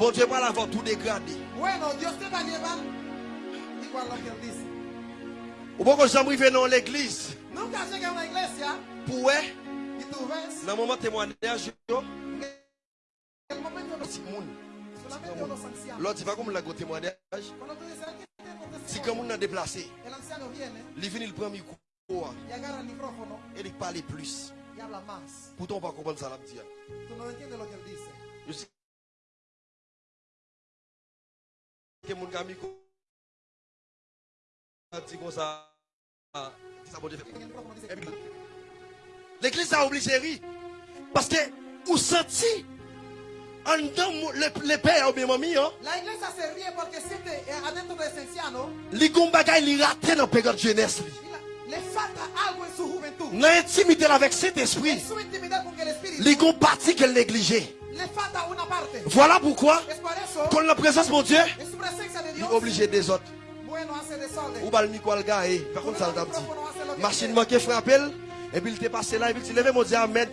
Bon Dieu va l'avoir tout dégradé. Ou bon que j'aimerais venir dans l'église. Pour dans le moment témoignage, L'autre, c'est pas comme le témoignage. Si comme on a déplacé, il il prend le micro. Et il parle plus. Pourtant, on va comprendre ça. Je sais que mon ami dit comme ça. L'église a obligé parce que vous sentez bien mamie hein. La iglesia se ríe porque siente adentro de ese anciano. Li gon bagay li raté dans période jeunesse li. Le falta algo en su juventud. Dans intimité avec cet esprit. Li gon partie qu'elle parte. Voilà pourquoi quand la présence de mon Dieu, il est obligé des autres. Ou bal micro al gars par contre ça dit. Machine manqué frappé et puis il était passé là et puis il levait mon Dieu amen.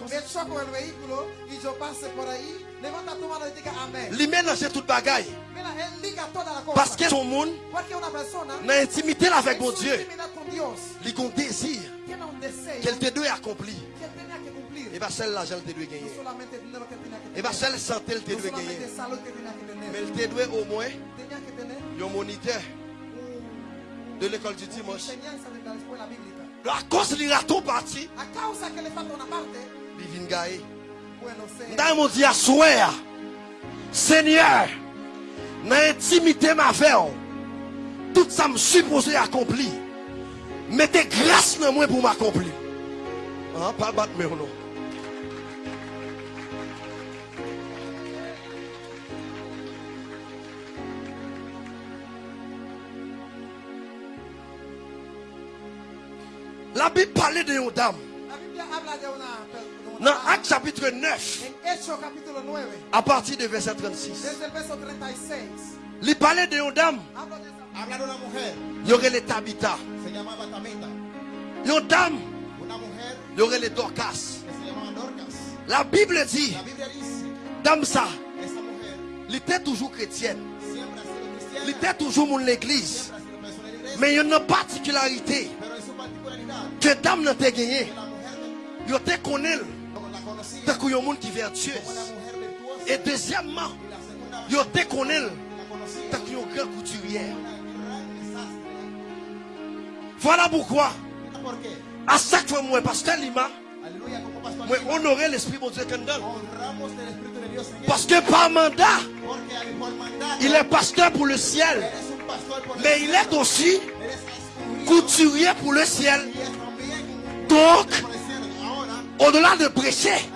Li mélange toute bagaille la parce que son monde dans intimité avec mon Dieu, il a un désir. Qu'elle te doit accomplir. Et bien celle l'argent te doit No gagner. Et bien celle santé elle te doit gagner. Mais elle te doit au moins un moniteur de l'école du dimanche. de la. À cause du raton parti, A causa que le falta una parte, il vient gagner. Mon Dieu, soir, Seigneur, dans l'intimité ma fait, tout ça me supposé accomplir. Mettez grâce dans moi pour m'accomplir. Ah, pas battre mais. La Bible parlait de une dame. La Biblia Dans Acte chapitre 9, en Hechos capítulo 9, à partir de verset 36. desde el verso 36. Il parlait de une dame. Il y aurait les Tabitha. llamaba Tamita. Une dame. Il y aurait les Dorcas. La Bible dit, dame ça, elle était toujours chrétienne. Elle était toujours mon l'église. Mais il y a une particularité que dame n'a pas gagné. que la mujer Il la conocía tant qu'il y a un monde qui vertueux. Et deuxièmement, y la segunda il te connaît la conocía tant qu'il y a un grand couturier. una gran desastre. Voilà pourquoi, à chaque fois, moi, pasteur Lima, moi, honorer l'esprit de Dieu Parce que par mandat, il est pasteur pour le ciel. Mais il est aussi couturier pour le ciel. Donc, au-delà de prêcher,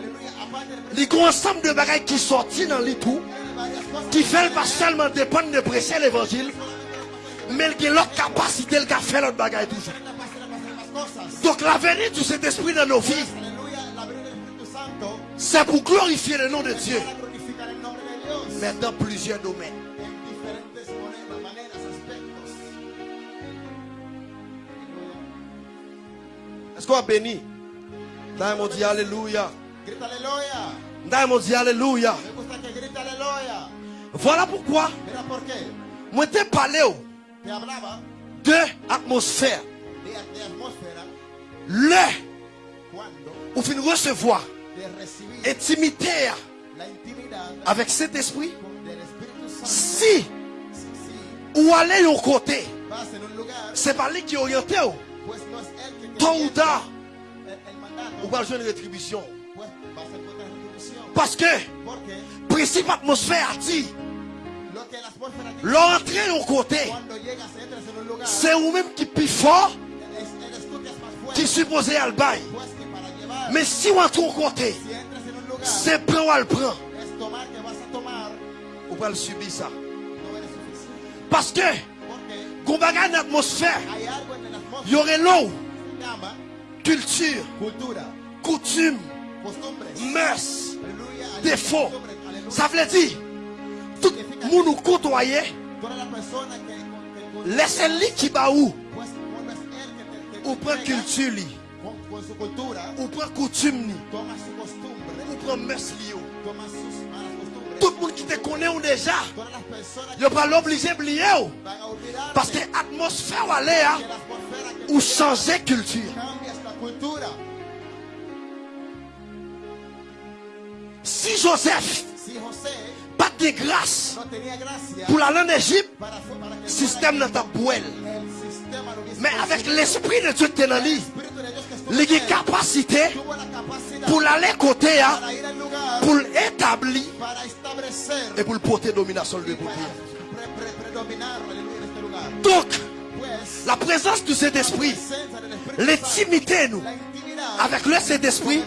aleluya, aparte de il y a un ensemble de sortent dans les tout, varias cosas, qui fait pas seulement dépendre de prêcher l'évangile, mais il y a l'autre capacité de faire l'autre bagaille toujours. la pastora para hacer las cosas. Donc la venue de cet esprit dans nos vies, c'est pour glorifier le nom de Dieu, mais dans plusieurs domaines. Est-ce qu'on a béni? Dans mon Dieu, Alléluia. Alléluia. Voilà pourquoi, moi t'ai parlé de atmosphère. Le, ou fin recevoir intimité avec cet esprit, si ou aller au côté, c'est pas lui qui est orienté, tôt ou tard, ou jouer une rétribution. Parce que, principe atmosphère a dit, l'entrée au côté, c'est vous-même qui plus fort, qui supposé à le bail. Mais si on entre au côté, c'est prend ou elle prend, ou va le subir ça. Parce que, qu'on bagaille une atmosphère, il y aurait l'eau, culture, coutume, mœurs, aleluya. Ça veut dire, tout le monde nous côtoyer, laissez-les qui que te ou prend culture ou prend coutume ou prend mœurs. Tout le monde qui te connaît déjà, il pas l'obligé d'oublier ou. van a olvidar Parce que l'atmosphère hein, ou changer culture. Si Joseph pas de grâce pour aller en Égypte, para, para que système dans ta poêle. Mais avec l'esprit de Dieu qui il en a la pour l'aller côté, hein, pour establecer et pour porter domination de y côté. Donc, la présence de cet esprit, l'intimité, nous, la avec le cet esprit,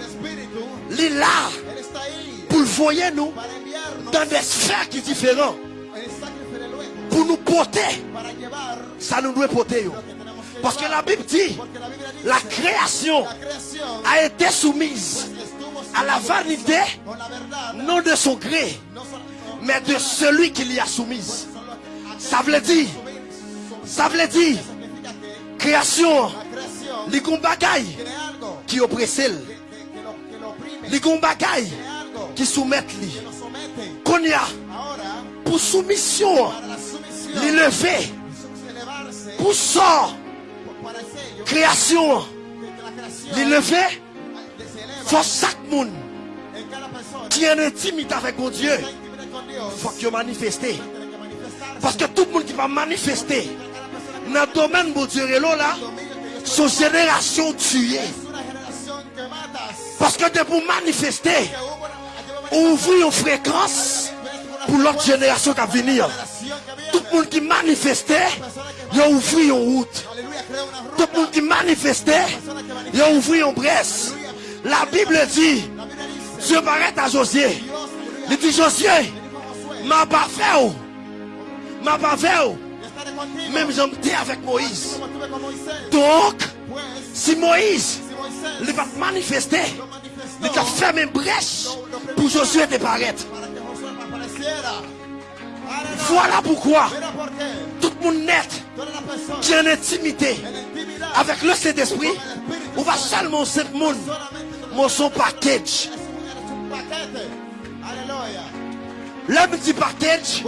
il là pour voyer, nous, dans des sphères qui sont différentes, pour nous porter. Ça nous doit porter. Parce que la Bible dit, la création a été soumise à la vanité, non de son gré, mais de celui qui l'y a soumise. Ça veut dire, ça veut dire, création, les bagaille qui oppresse, les bagaille qui soumettent lui. Qu'on pour soumission, l'élever, pour sort, création, l'élever, faut chaque monde qui est en intimité avec mon Dieu, faut que manifestarse. Parce que tout le monde qui va manifester dans le domaine de Dieu là, son génération tuée. Parce que de pour manifester, ouvrir une fréquence pour l'autre génération qui va venir. Tout le monde qui manifestait, il a ouvert une route. Tout le monde qui manifestait, il a ouvert une bresse. La Bible dit, Dieu paraît à Josué. Il dit, Josué, m'a pas fait, m'a pas fait, même j'en étais avec Moïse. Donc, si Moïse, il va manifester, lo manifestó il a fermé une brèche pour Josué te paraître. Voilà pourquoi tout le monde personas qui en intimité avec le Saint-Esprit, on va seulement ce monde, mon son package. L'homme dit package,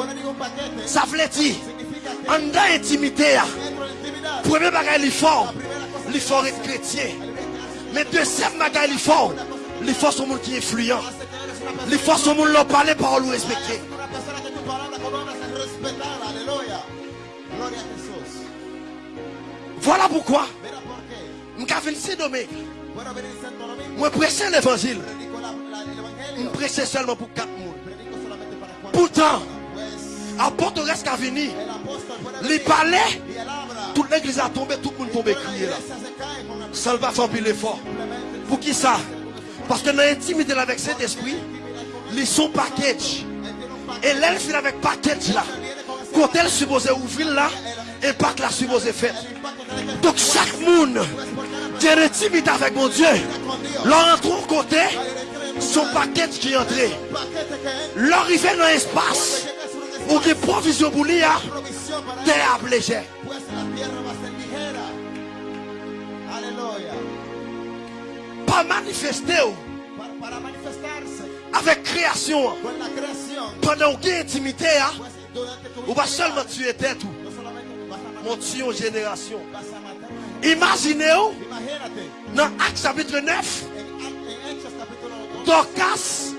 ça veut dire, en intimité, premier bagage la primera cosa l'effort est chrétien. Mais deuxième bagage l'effort, l'effort c'est un monde qui est influent. L'effort c'est un monde qui parle parole ou Jesús. Voilà pourquoi, je prêcher l'évangile. Je prêcher seulement pour quatre cuatro. Pourtant, apôtre reste qu'à venir. Les el abra. toute l'église a tombé, tout le monde la crier là. Ça va faire l'effort. Pour qui ça? Parce que dans l'intimité avec cet esprit, ils sont package. Et l'elle finit avec package là. Quand elle supposée ouvrir là, impact la supposée faire. Donc chaque monde qui est intimité avec mon Dieu, leur entre au côté, son package qui est entré. Leur arrivée dans l'espace, ou qui provision pour lui, hein, provisión Pas manifester Para, para manifestarse avec création, pendant a intimité, hein, ou pas seulement tuer tête, matar, mon tuer une génération. vas a matar. una gente. Imaginez-vous, dans Acte chapitre 9, en, en Hechos capítulo 2, Dorcas.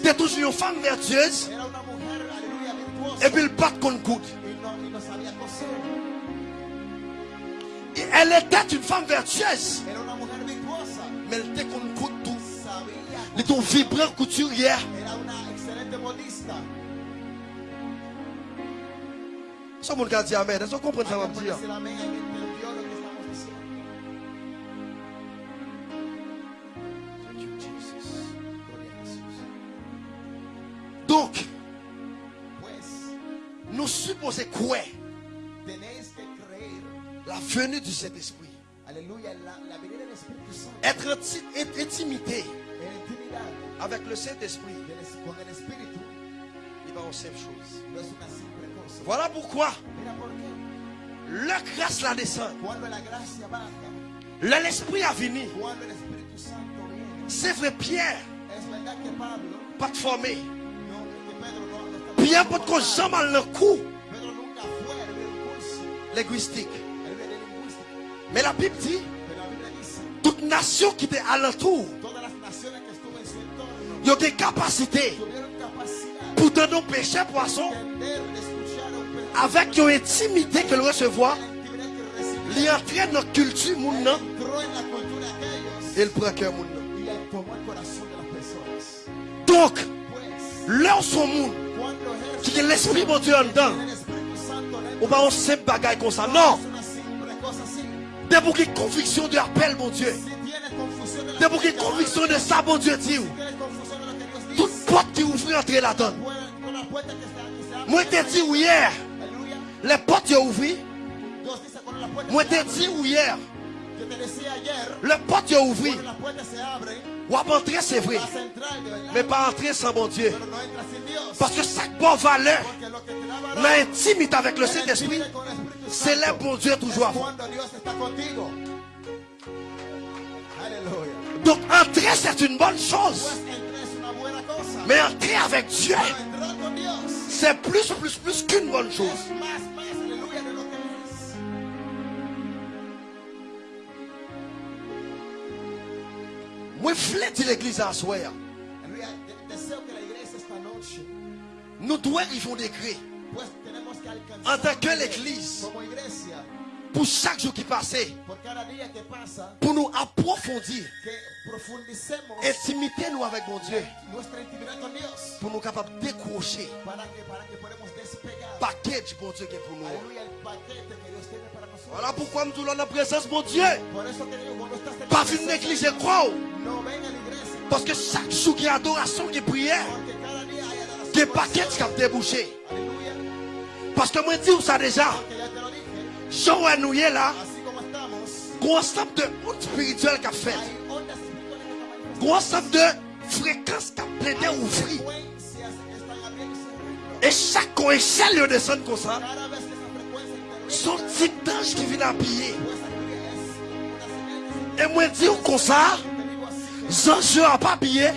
Était toujours une femme vertueuse, et puis il bat contre coude. Elle était une femme vertueuse, Era una mujer virtuosa, mais elle était contre coude tout. sabía, Elle était une vibrante couturière. era una excelente modista. Ce monde qui a dit Amen, est-ce que vous comprenez ça, Puede dire. Donc, nous supposons creer La venue de cet esprit. al Aleluya, la, del Espíritu Santo. Être inti- être intimité avec le Saint-Esprit, il va en simple chose. no es una simple cosa. Voilà pourquoi la grâce la descend. L'Esprit a venu. viene, C'est vrai, Pierre, pas de formé. Pierre, pas de jamais le coup linguistique. Mais la Bible dit, toute nation qui était alentour, il y a des capacités pour donner péché poisson avec une intimité que le recevoir. Il entraîne dans la culture, mon nom, entró en la cultura de aquellos et il prend cœur, mon nom. y él tomó el corazón de las personas. Donc, là où monde, qui est l'Esprit de Dieu en dedans, on va en simple bagaille comme ça. no Non, des bouquets de conviction de appel, mon Dieu. Des bouquets de conviction de ça, mon Dieu, dit. Toute porte qui ouvre, entrer là-dedans. Moi, t'ai dit oui, hier, les portes qui puerta Moi, abre, dit hier, te les portes qui ont Ou à entrer, c'est vrai. Mais pas entrer sans mon Dieu. Parce que chaque bonne valeur, l'intimité avec le Saint-Esprit, c'est là, mon Dieu, toujours. Donc, entrer, c'est une bonne chose. Mais entrer avec Dieu, c'est plus, plus, plus qu'une bonne chose. La iglesia esta noche, Nous devons décret tenemos que alcanzar en tant que l'église, pour chaque jour qui passait, pour nous approfondir, intimité nous avec mon Dieu, pour nous capables de décrocher. Paquet du bon Dieu qui est pour nous. Voilà pourquoi nous sommes dans la présence de mon Dieu. Pas une la iglesia, Parce que chaque jour qu'il y a adoration, qu'il y a prière, porque cada día hay adoración. qu'il y a paquet qui a débouché. Parce que moi, je dis ça déjà? Jean nous là, gros ensemble de honte spirituelle qu'a fait. Gros ensemble de fréquences qu'a plaidé cerrando. Et chaque échelle descend comme ça. Son type d'ange qui vient se Et moi, dis comme ça. Zange n'a pas habillé.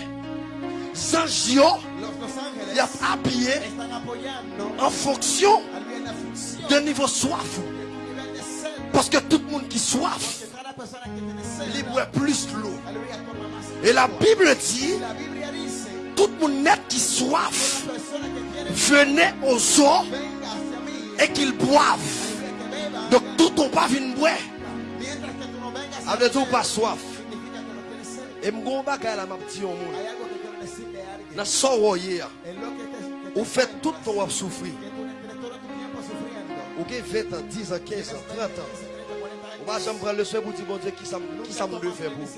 Ángeles il a habillé en fonction d'un niveau soif. Parce que tout le monde qui soif, il boit plus l'eau. Et la. Bible dit, la tout le monde net qui soif, la venez aux eaux et qu'ils boivent. Donc tout ton pas vient boire. Dire beber, pas soif. Et mon bagage là, m'a dit au monde. Hay algo que quiero decirle a alguien. Dans son hier, En lo que te, que te ou fait tout wap souffrir. Ou gen 20 ans, 10 ans, 15 ans, 30 ans. 30, 40 Ou jamais prendre le soin pour dire, bon Dieu, qui ça me- doit faire pour.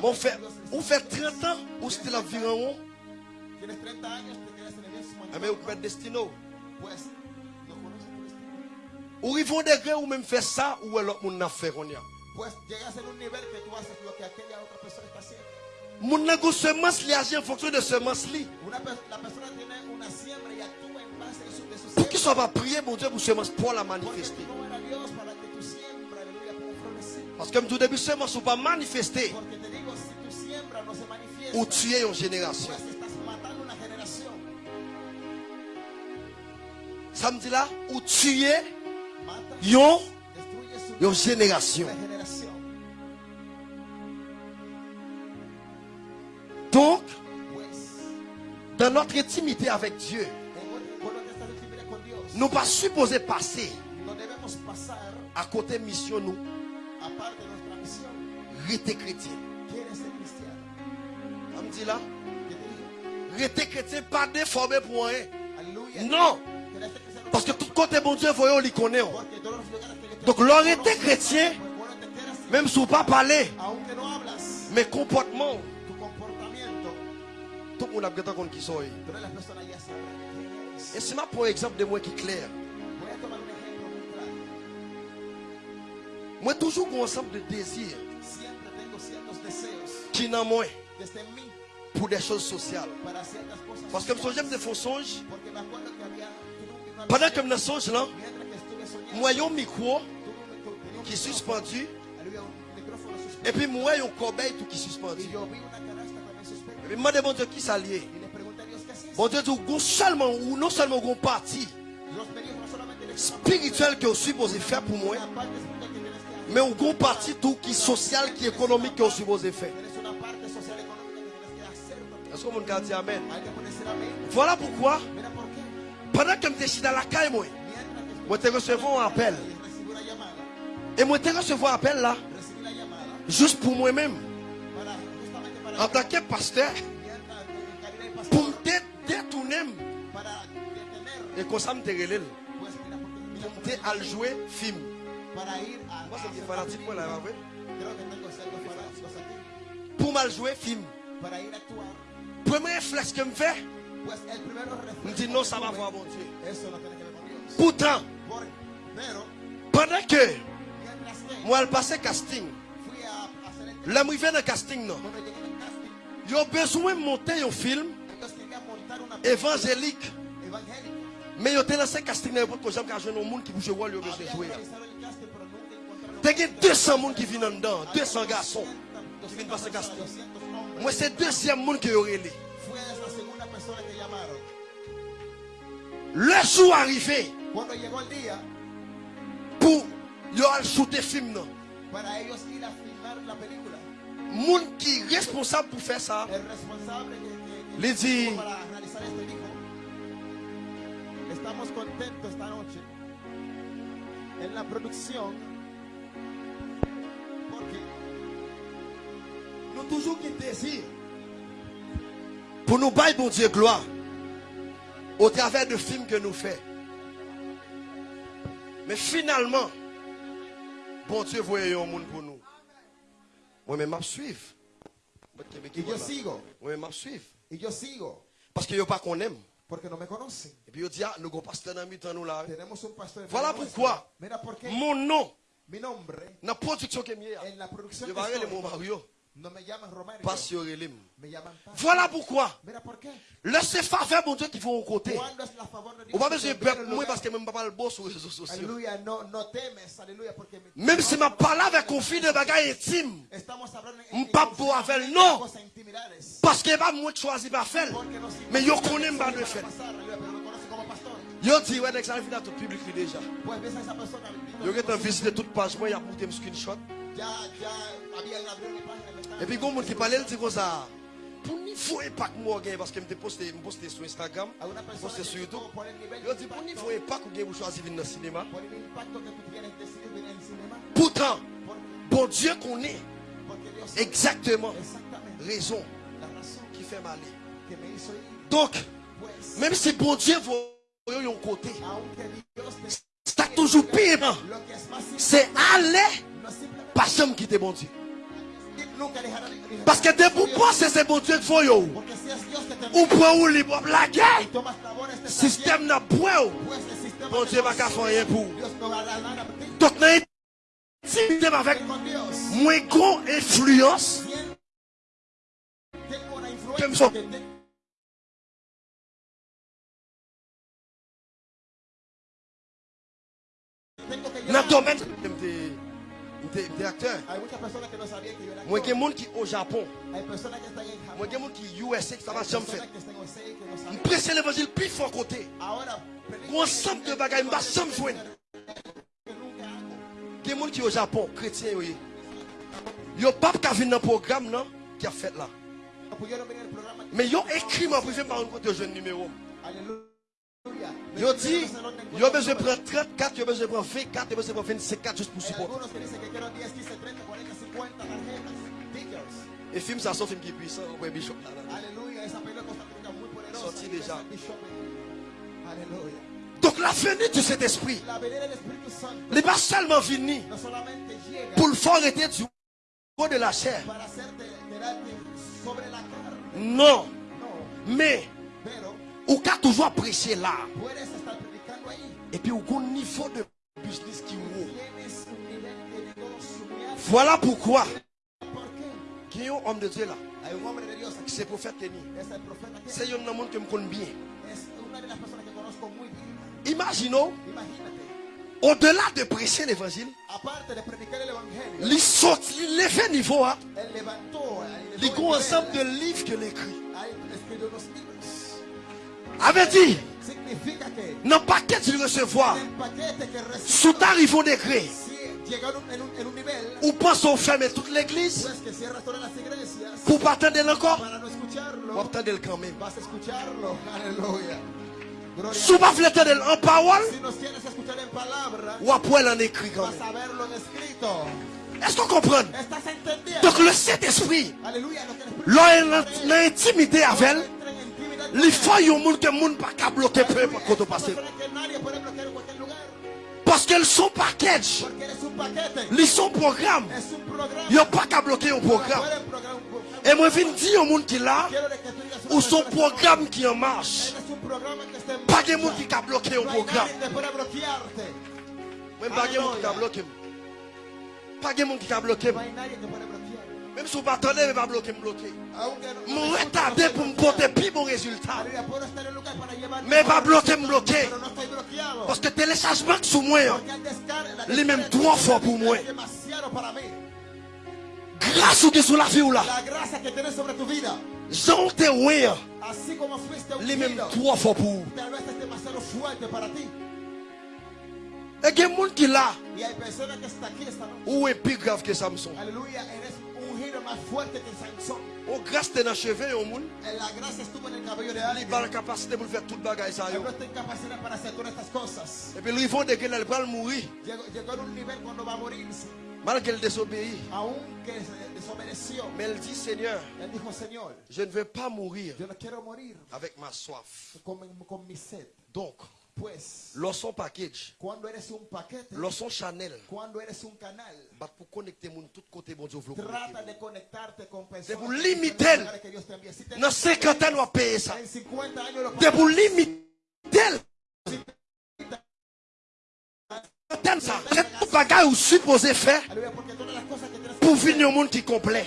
Mon Dios. ou fait 30 ans, ou c'était l'environ, Tienes 30 años, te quedas en mismo mais conoces tu destino. Ou ils vont degré ou même faire ça, ou l'autre monde n'a fait persona está haciendo. Mon en fonction de semence la una siembra y actúa Pour qu'il siembra. soit pas prier, mon Dieu, pour semence pour la manifester. Parce que tout début, semence ou pas manifester, ou tuer une génération. Ça me dit là, ou tuer yon génération. Donc, dans notre intimité avec Dieu, nous pas supposés passer à côté mission nous, aparte de nuestra misión. rester chrétien? Ça me dit là, Yo te digo, rester chrétien, pas déformé pour rien. Non, parce que tout côté bon Dieu, voyons, connaît. Lugares que yo te Donc, était chrétien, même si vous pas parler, mais comportement, tout le monde a besoin qu'on qui soit. Et c'est ma pour exemple de moi qui est clair. Moi, toujours un ensemble de désirs qui n'en moins pour des choses sociales. Parce que je me fais songe, pendant que je songe là, moi, j'ai un micro qui est suspendu, et puis moi, j'ai un corbeil tout qui est suspendu. Et puis, moi, demande qui s'allie. Bon Dieu dit, ou seulement, ou non seulement une partie spirituelle que vous supposez faire pour moi, mais une partie tout qui est sociale, qui est économique que vous supposez faire. Est-ce que Amen? Que ponerse la mente. Voilà pourquoi, pendant que je suis dans la caille, moi, je recevoir un appel. Et moi, je recevoir un appel là, juste pour moi-même, en tant que pasteur, Et qué, mira Pour qué, à jouer film. Pour mal jouer film. Premier réflexe que me fait, me dit non, ça va voir mon Dieu. Pourtant, pendant que moi, je passais casting, là, je dans casting, non? Ils ont besoin de monter un film évangélique. Mais ils ont lancé casting n'importe quoi, qu'à jouer un monde qui bouge ils ont besoin jouer. encontraron T'as que 200 personnes qui viennent dedans, 200 garçons. 200 qui viennent passer casting. 200 hombres. Moi, c'est le deuxième monde qui les. A que llamaron. Le jour arrivé pour ils ont shooter film, a filmar la película, Monde qui est responsable pour faire ça, el responsable realizar esto dijo, estamos contentos esta noche en la producción porque nous toujours qui désir pour nous bailler bon Dieu gloire au travers de films que nous faisons. Mais finalement, bon Dieu voyait un monde pour nous. Moi-même, je sigo, Moi-même, je suivre. y yo sigo, Parce qu'il n'y a pas qu'on aime. porque no me conocen. Et puis il dit, ah, nous avons pasteur dans mi-temps, nous là. Tenemos un pastor. en Voilà pourquoi Mira por qué mon nom, mi nombre la production que en la producción que mon Mario, me llaman Paz. Voilà pourquoi. Laissez faire faire mon Dieu qui vont au côté. De. On va besoin de en moi parce que même pas le boss sur les réseaux sociaux. Même si je parle avec fille de bagaille intime, estamos hablando en, en M'pa pour avec non. parce que pas moi de choisir pas faire. Mais yo sé connais pas de a faire. Yo dit ouais dès que ça arrive dans tout public déjà. Pues ves a esa persona. Yo que t'en visité toute page moi, il a monté un screenshot. Et puis quand monde qui parlait, dit comme ça. Pour niveau impact moi gain parce que me posté me posté sur Instagram, a una persona posté que sur YouTube. de dit pour niveau impact ou gain pour choisir venir dans le cinéma. que Pourtant, bon Dieu Dios sabe exactement raison qui fait mal. que. Donc, même si bon Dieu voit un côté, te c'est toujours pire. hein. que C'est aller Pas jamais quitter bon Dieu. Parce que dès vous pensez c'est bon Dieu faut yo. Ou pour ou libre blague. Système n'a point. Bon Dieu va faire rien pour. Donc dans intimité avec moins gros influence. Comme ça. Dans le domaine era Moi, il y a actor. des gens qui au Japon. Moi, il y a des gens qui USA, ça va jamais faire. l'évangile plus fort côté. Un ensemble de bagages, m'a. Il y a des gens qui au Japon, chrétiens. oui. Yo pas qu'à venir dans le programme non, qui a fait là. Mais yo écrit mon privé par un côté jeune numéro. Yo dit, yo besoin de prendre 34, yo besoin de prendre 24, yo besoin de prendre 25 juste pour supporter. que dicen que quiero 10, 15, 30, 40, 50 tarjetas. Tickets. Et film, ça sort film qui est puissant. Ouais, Bishop là. Sorti déjà. ves al Bishop. Aleluya. Donc la venue de cet esprit, n'est pas seulement venu no solamente llega pour le faire arrêter du haut de la chair. Non, No, mais ou qu'a toujours prêché là. puedes estar predicando ahí. Et puis au bon niveau de business de negocio Voilà pourquoi ¿Por qué? il y a un homme de Dieu là, Hay un hombre de Dios aquí. qui c'est prophète Kenny. Es el profeta que C'est un homme que me connaît bien. Imagínate, au-delà de prêcher l'évangile, il sorti, il fait niveau, hein. Il un ensemble de livres que écrit. Avait dit, dans le paquet de recevoir, sous tarif au décret, ou pense au fermer toute l'église, pour pas attendre encore, ou attendre quand même. Si vous ne attendre en parole, ou après en écrit quand même. Est-ce qu'on comprend? Donc le Saint-Esprit, l'on a intimité avec elle, il faut un monde que le monde pas qu'à bloquer peu par contre passer. Persona que cualquier lugar. Parce qu'elles sont package, un ils sont programme, un ils n'ont pas qu'à bloquer un programme. Un. Et moi, je viens dire au monde qui est là, de ou son programme qui en marche. Eres un programa que está en Pas de monde qui a bloqué un No hay programme. nadie que pueda bloquearte. Même pas Même si vous pas attendez, mais pas bloquer, me bloquer. No- Me no retarder pour me porter plus bon résultat. Mais pas bloquer, me bloquer. Bloqueado. Parce que téléchargement sous moi, hein. Les mêmes trois fois pour moi. grâce que sur la vie ou là, j'en te fuiste les mêmes trois fois pour. ti. Et il y a des gens qui là, ou est plus grave que Samson? Aleluya, Sansón. Ou grâce t'es dans le cheveu, au monde, Eh, La gracia estuvo en el cabello de il alguien. a la capacité pour faire toute bagaille ça. Él yo. no está en capacidad para hacer todas estas cosas. Et puis lui, ils vont dès qu'il va mourir, Llegó, llegó en un nivel cuando va a morirse, malgré qu'il désobéit. Mais elle dit, Seigneur, je ne veux pas mourir avec ma soif. Donc, Pues, lorsqu'on package, paquete, lorsqu'on Chanel, canal, bah, pour connecter mon tout côté, bon Dieu, vous trata de conectarte con personas C'est pour que limiter. Dans 50 ans, on va payer ça. en 50 años lo C'est pour pagas. limiter. Ça. C'est tout bagage ou supposé faire pour venir au monde qui complet.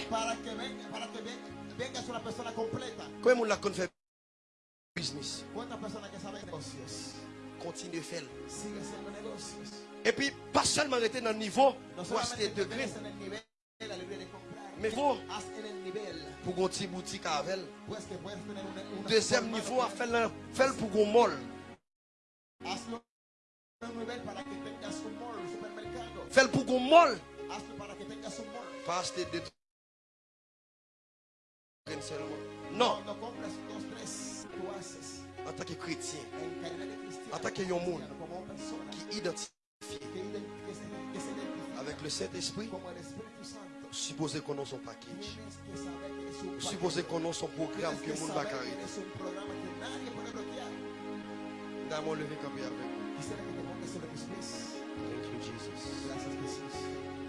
completa. Comment on l'a fait business? ¿Cuántas personas que saben negocios? Continue à faire. Et puis, pas seulement rester dans le niveau pour acheter te degrés, de mais nivel, pour une petite boutique avec Deuxième niveau, à faire pour un un un un supermercado. Faire pour un un mall. Pas acheter trucs seulement. Non, en tant que chrétien, en tant que un monde qui identifie avec le Saint-Esprit, supposé qu'on a son package. Supposé qu'on a son programme que le monde va carrer. bloquear. Dame levé camper avec. Thank you, Jesus.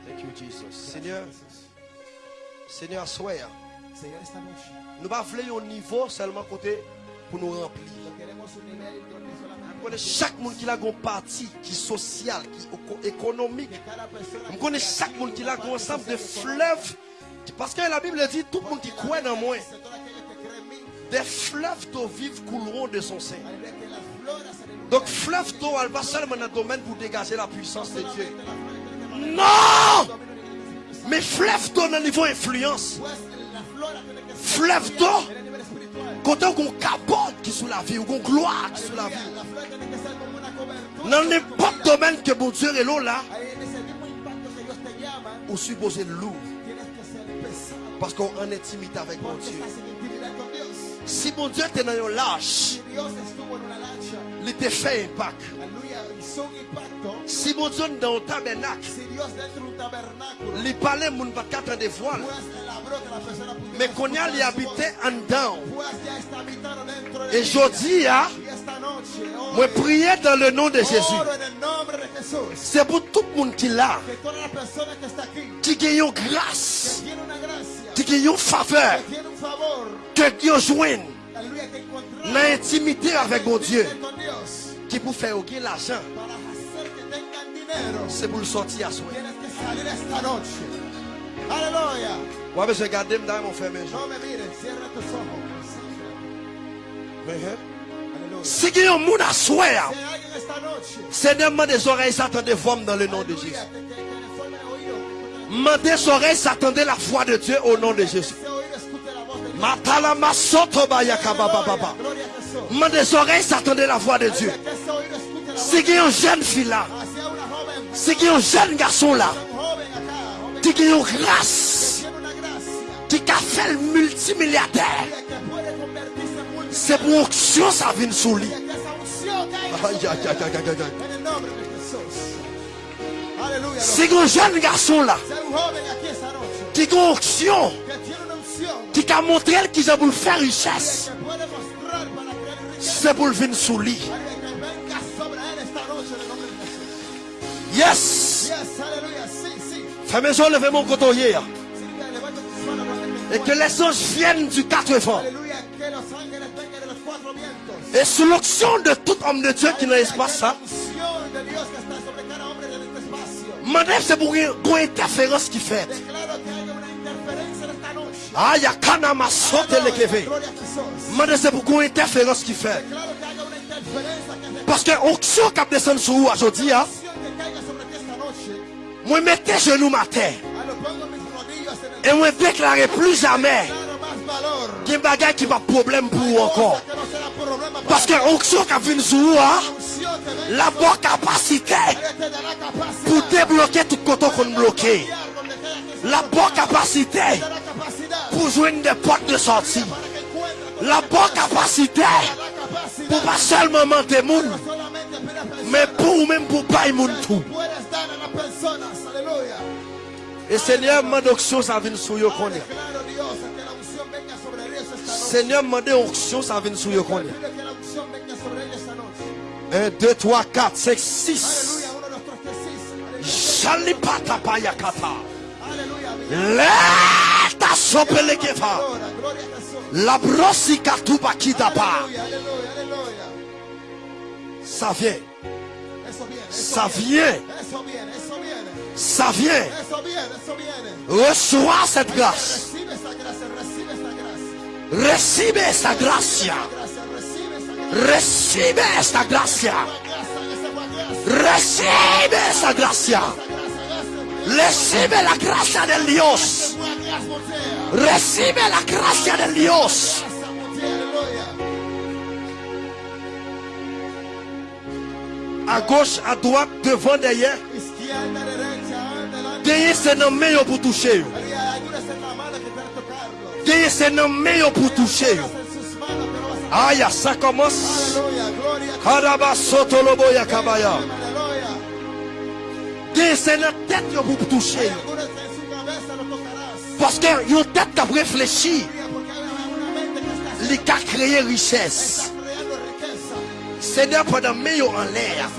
Thank you, Jesus. Seigneur. Seigneur, soyez. Nous ne voulons un niveau seulement côté pour nous remplir. Chaque monde qui a une partie qui est sociale, qui est éco- économique. connaissons esté chaque monde qui a un ensemble de fleuves. Parce que la Bible dit tout le monde qui croit dans moi, des fleuves d'eau vive couleront de son sein. Donc fleuve d'eau, elle va seulement dans le domaine pour dégager la puissance de Dieu. Non Mais fleuve d'eau dans le niveau influence. Fleuve d'eau. En el nivel espiritual. Quand on a une capote qui est sous la vie, ou une gloire qui est sous la vie. Dans n'importe domaine que mon Dieu est là, on suppose lourd. Parce qu'on est en intimité avec mon Dieu. Si mon Dieu était dans un lâche, Il te fait impact. Si mon Dieu dans un tabernacle, de il parlait, mon pas persona pudiera Mais qu'on y a, habitait en dedans. De Et ella. je dis, hein, moi prier dans le nom de Jésus. de. C'est pour tout le monde qui la qui gagne grâce, qui gagne une faveur, que Dieu joigne l'intimité avec mon Dieu, qui pour faire gagner l'argent, c'est pour le sortir à soi. Aleluya. Ouais, mais je regarde dans mon frère, cierra ojos. Aleluya. Si il y a un monde à noche, Seigneur, mande des oreilles, s'attendez forme dans le nom de Jésus. aleluya, que, que, que le forme el oído, que Mande des oreilles, s'attendez la foi de Dieu au nom de Jésus. Mande des oreilles, s'attendez la voix de Dieu. Que ese oído escuche la voz Si il y a un jeune fille là, hacia una joven, si il y a un jeune garçon là, qui a une grâce, qui a fait le multimilliardaire, c'est pour onction ça vient sous lui. a un jeune garçon là, qui a une onction, qui a montré qu'il a pour faire richesse, c'est pour le venir sous lui. Yes! Fais maison, levez mon coton hier. Et que les anges viennent du quatre vents. Et sous l'onction de tout homme de Dieu qui n'a l'espace, ça, c'est pour une interférence qui fait. Kévé. Gloria a Jesús. Mandem c'est pour une interférence qui fait. Parce que onction qui descend sur vous aujourd'hui, moi mettez genoux ma terre. Ah, Et moi déclarer plus jamais qu'il y a un bagage qui va problème pour vous encore. Parce que onction qui vient sur vous, la bonne capacité pour débloquer tout côté qu'on bloqué. La bonne capacité pour joindre des portes de sortie. La bonne capacité pour pas seulement mentir personas, mais pour même pour pas moun tout. Et Seigneur, mande onction, ça vient sur esta noche. Seigneur, mande onction, ça vient sur esta noche. 1, 2, 3, 4, 5, 6. Aleluya. Uno, dos, tres, cuatro, cinco. Shalipata payakata. Leta sopele kefa. Ahora, gloria a Jesús. La brosi katuba kitapa. Aleluya, aleluya, aleluya. Ça vient. Ça vient. Ça vient. Reçois cette grâce. Recibe esta gracia. Recibe esta gracia. Recibe esta gracia. Recibe la gracia de Dios. Recibe la gracia de Dios. À gauche, à droite, devant, derrière. Gagnez c'est nos meilleurs pour toucher. Gagnez c'est nos meilleurs pour toucher. Aïe, ça commence. Karaba sotoloboya kabaya. C'est notre tête toucher. Cabeza lo tocarás. Parce que une tête qui a réfléchi, il a créé richesse. Seigneur, pendant meilleur en l'air,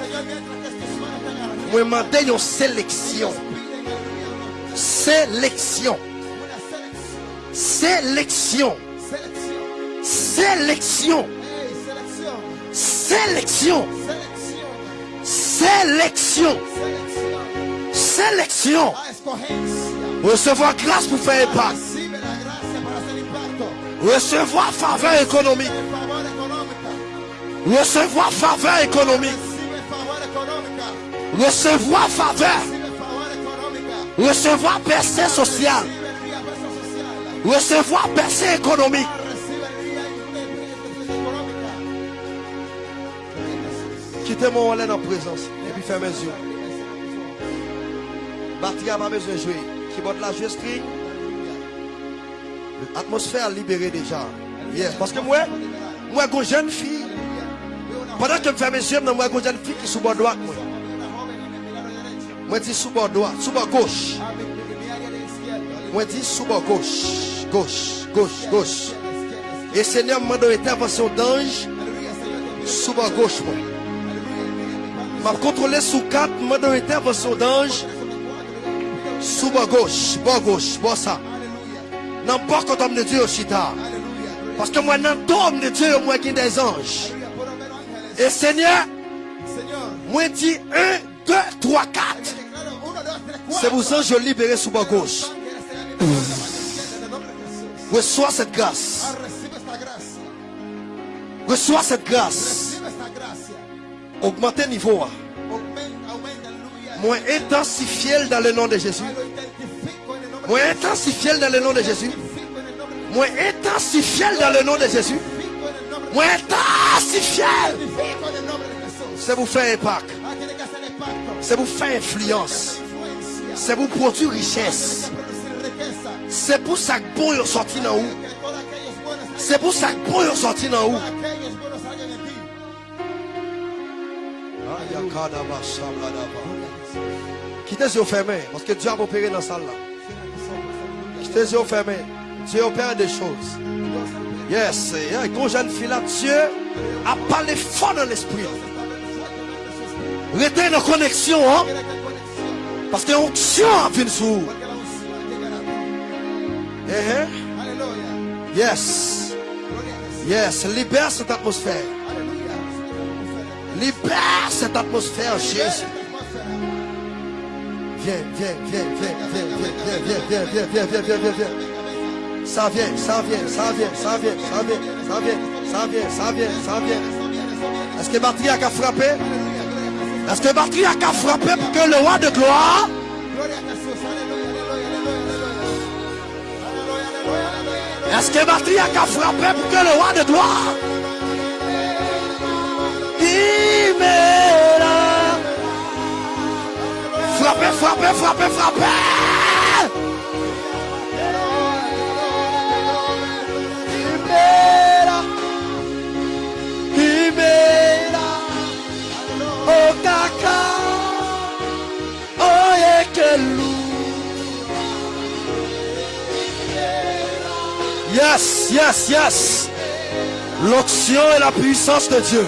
moi demandé une sélection. Sélection. Sélection. Sélection. Sélection. Selección. Sélection. Sélection. Recevoir grâce pour faire impact. Recevoir faveur économique. Recevoir faveur économique. Recevoir faveur. Recevoir percée sociale. Recevoir percée économique. Quittez mon wallet en présence. Et puis fermez les yeux. Batterie n'a pas besoin de jouer. Qui botte la string. L'atmosphère libérée déjà. Yes. Parce que moi, moi, une jeune fille, pendant que je ferme mes yeux, moi, une jeune fille qui est sous bord droite. Moi, moi dis sous bord droit, sous bord gauche. Moi dis sous bord gauche. Gauche, gauche, gauche. Et Seigneur m'a donné intervention d'ange sous bord gauche. Moi. m'a contrôlé sous quatre, m'a donné intervention d'ange sous bord gauche, bord gauche, bord ça. N'importe homme de Dieu chita. Parce que moi, dans tout homme de Dieu, moi, qui des anges. Et Seigneur, moi, dit 1, 2, 3, 4. C'est pour ça que je libéré sous bord gauche. Reçois cette grâce. Ah, gracia. Reçois cette grâce. Augmentez niveau. Moi intensifiez dans le nom de Jésus. Moi intensifiez dans le nom de Jésus. Moi intensifiez dans le nom de Jésus. Moi intensifiez. C'est vous faire impact. C'est vous faire influence. C'est vous produire richesse. C'est pour ça que bon est sorti dans vous. C'est pour ça que bon est sorti dans ah, vous. Quittez les yeux fermés. Parce que Dieu a opéré dans la salle. Quittez les yeux fermés. Dieu opère des choses. Yes. Yeah. Quand jeune fille là, Dieu a parlé fort dans l'esprit. Restez en connexion. Hein? Parce que l'onction a fini sur vous. Yes. Yes. Libère cette atmosphère. Libère cette atmosphère, Jésus. Viens, viens, viens, viens, viens, viens, viens, viens, viens, viens, viens, viens, viens, viens. Ça vient, ça vient, ça vient, ça vient, ça vient, ça vient, ça vient, ça vient, ça vient. Est-ce que batterie a qu'à frapper? Est-ce que batterie a qu'à frapper pour que le roi de gloire. Est-ce que batterie a qu'à frapper pour que le roi de gloire Il. Frappez, frappez, frappez, frappez. M'est là. Oh caca. Oh. Yes, yes, yes. L'onction et la puissance de Dieu.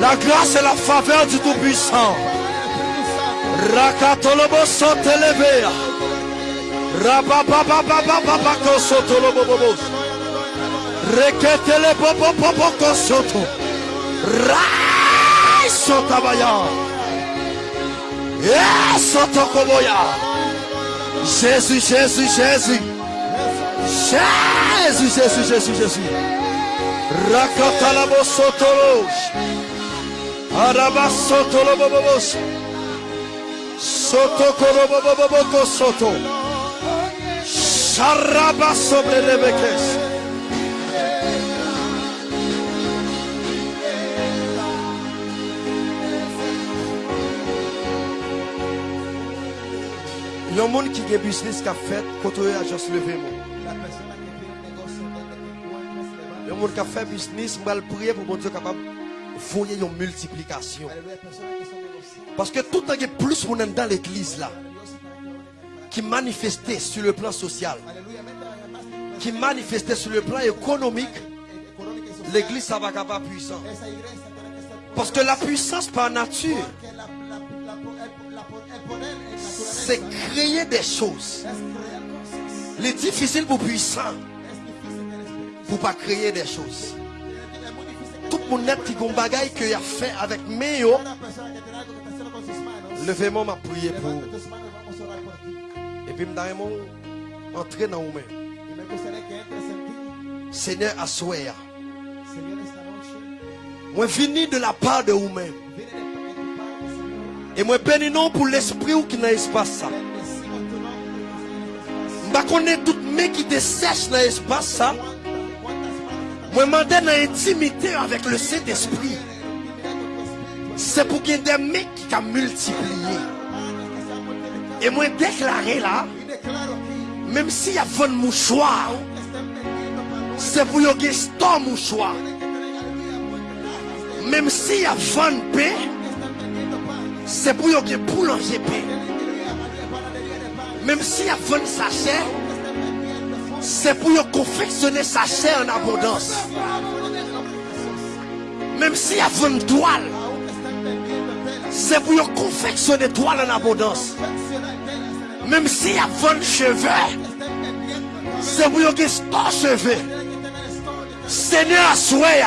La grâce et la faveur du Tout-Puissant. Rakatolobosotelebea. Rabababababababakosotolobobobos. Reketelebobobobokosoto. Rai sotabaya. Esotokoboya. Jesus, Jesus, Jesus. Jesus, Jesus, Jesus, Jesus. Rakatalabosotolobos. Arabassotolobobobos. Arabassotolobobos. Soto soto. Sharaba sobre. Il y a un monde qui a business qui a fait, quand on a juste levé. Il y a qui fait business, mal prier pour mon Dieu capable voyez une multiplication. Parce que tout le temps, plus on est dans l'église là, qui manifestait sur le plan social, qui manifestait sur le plan économique, l'église ça va pas puissant. Parce que la puissance par nature, c'est créer des choses. Les difficiles pour puissant, pour pas créer des choses pour net qui gon bagaille que y a fait avec mes yo. Levez-moi m'a prié pour. Et puis m'daimon entrer dans vous-même. Seigneur à. Moi vini de la part de vous-même. Et moi bénis non pour l'esprit ou qui n'a espace ça. Je connais toutes mes qui te sèchent dans l'espace ça. Moi, demandé une intimité avec le Saint-Esprit. C'est pour qu'il y ait des mecs qui ont multiplié. Et moi, déclaré là, même s'il y a 20 mouchoirs, c'est pour qu'il y ait 100 mouchoirs. Même s'il y a 20 paix, c'est pour qu'il y ait boulanger paix. Même s'il y a 20 sachets, c'est pour confectionner sa chair en abondance. Même si y a une toile, c'est pour confectionner toile en abondance. Même si y a 20 cheveux, c'est pour yon store cheveux. Seigneur, souhait,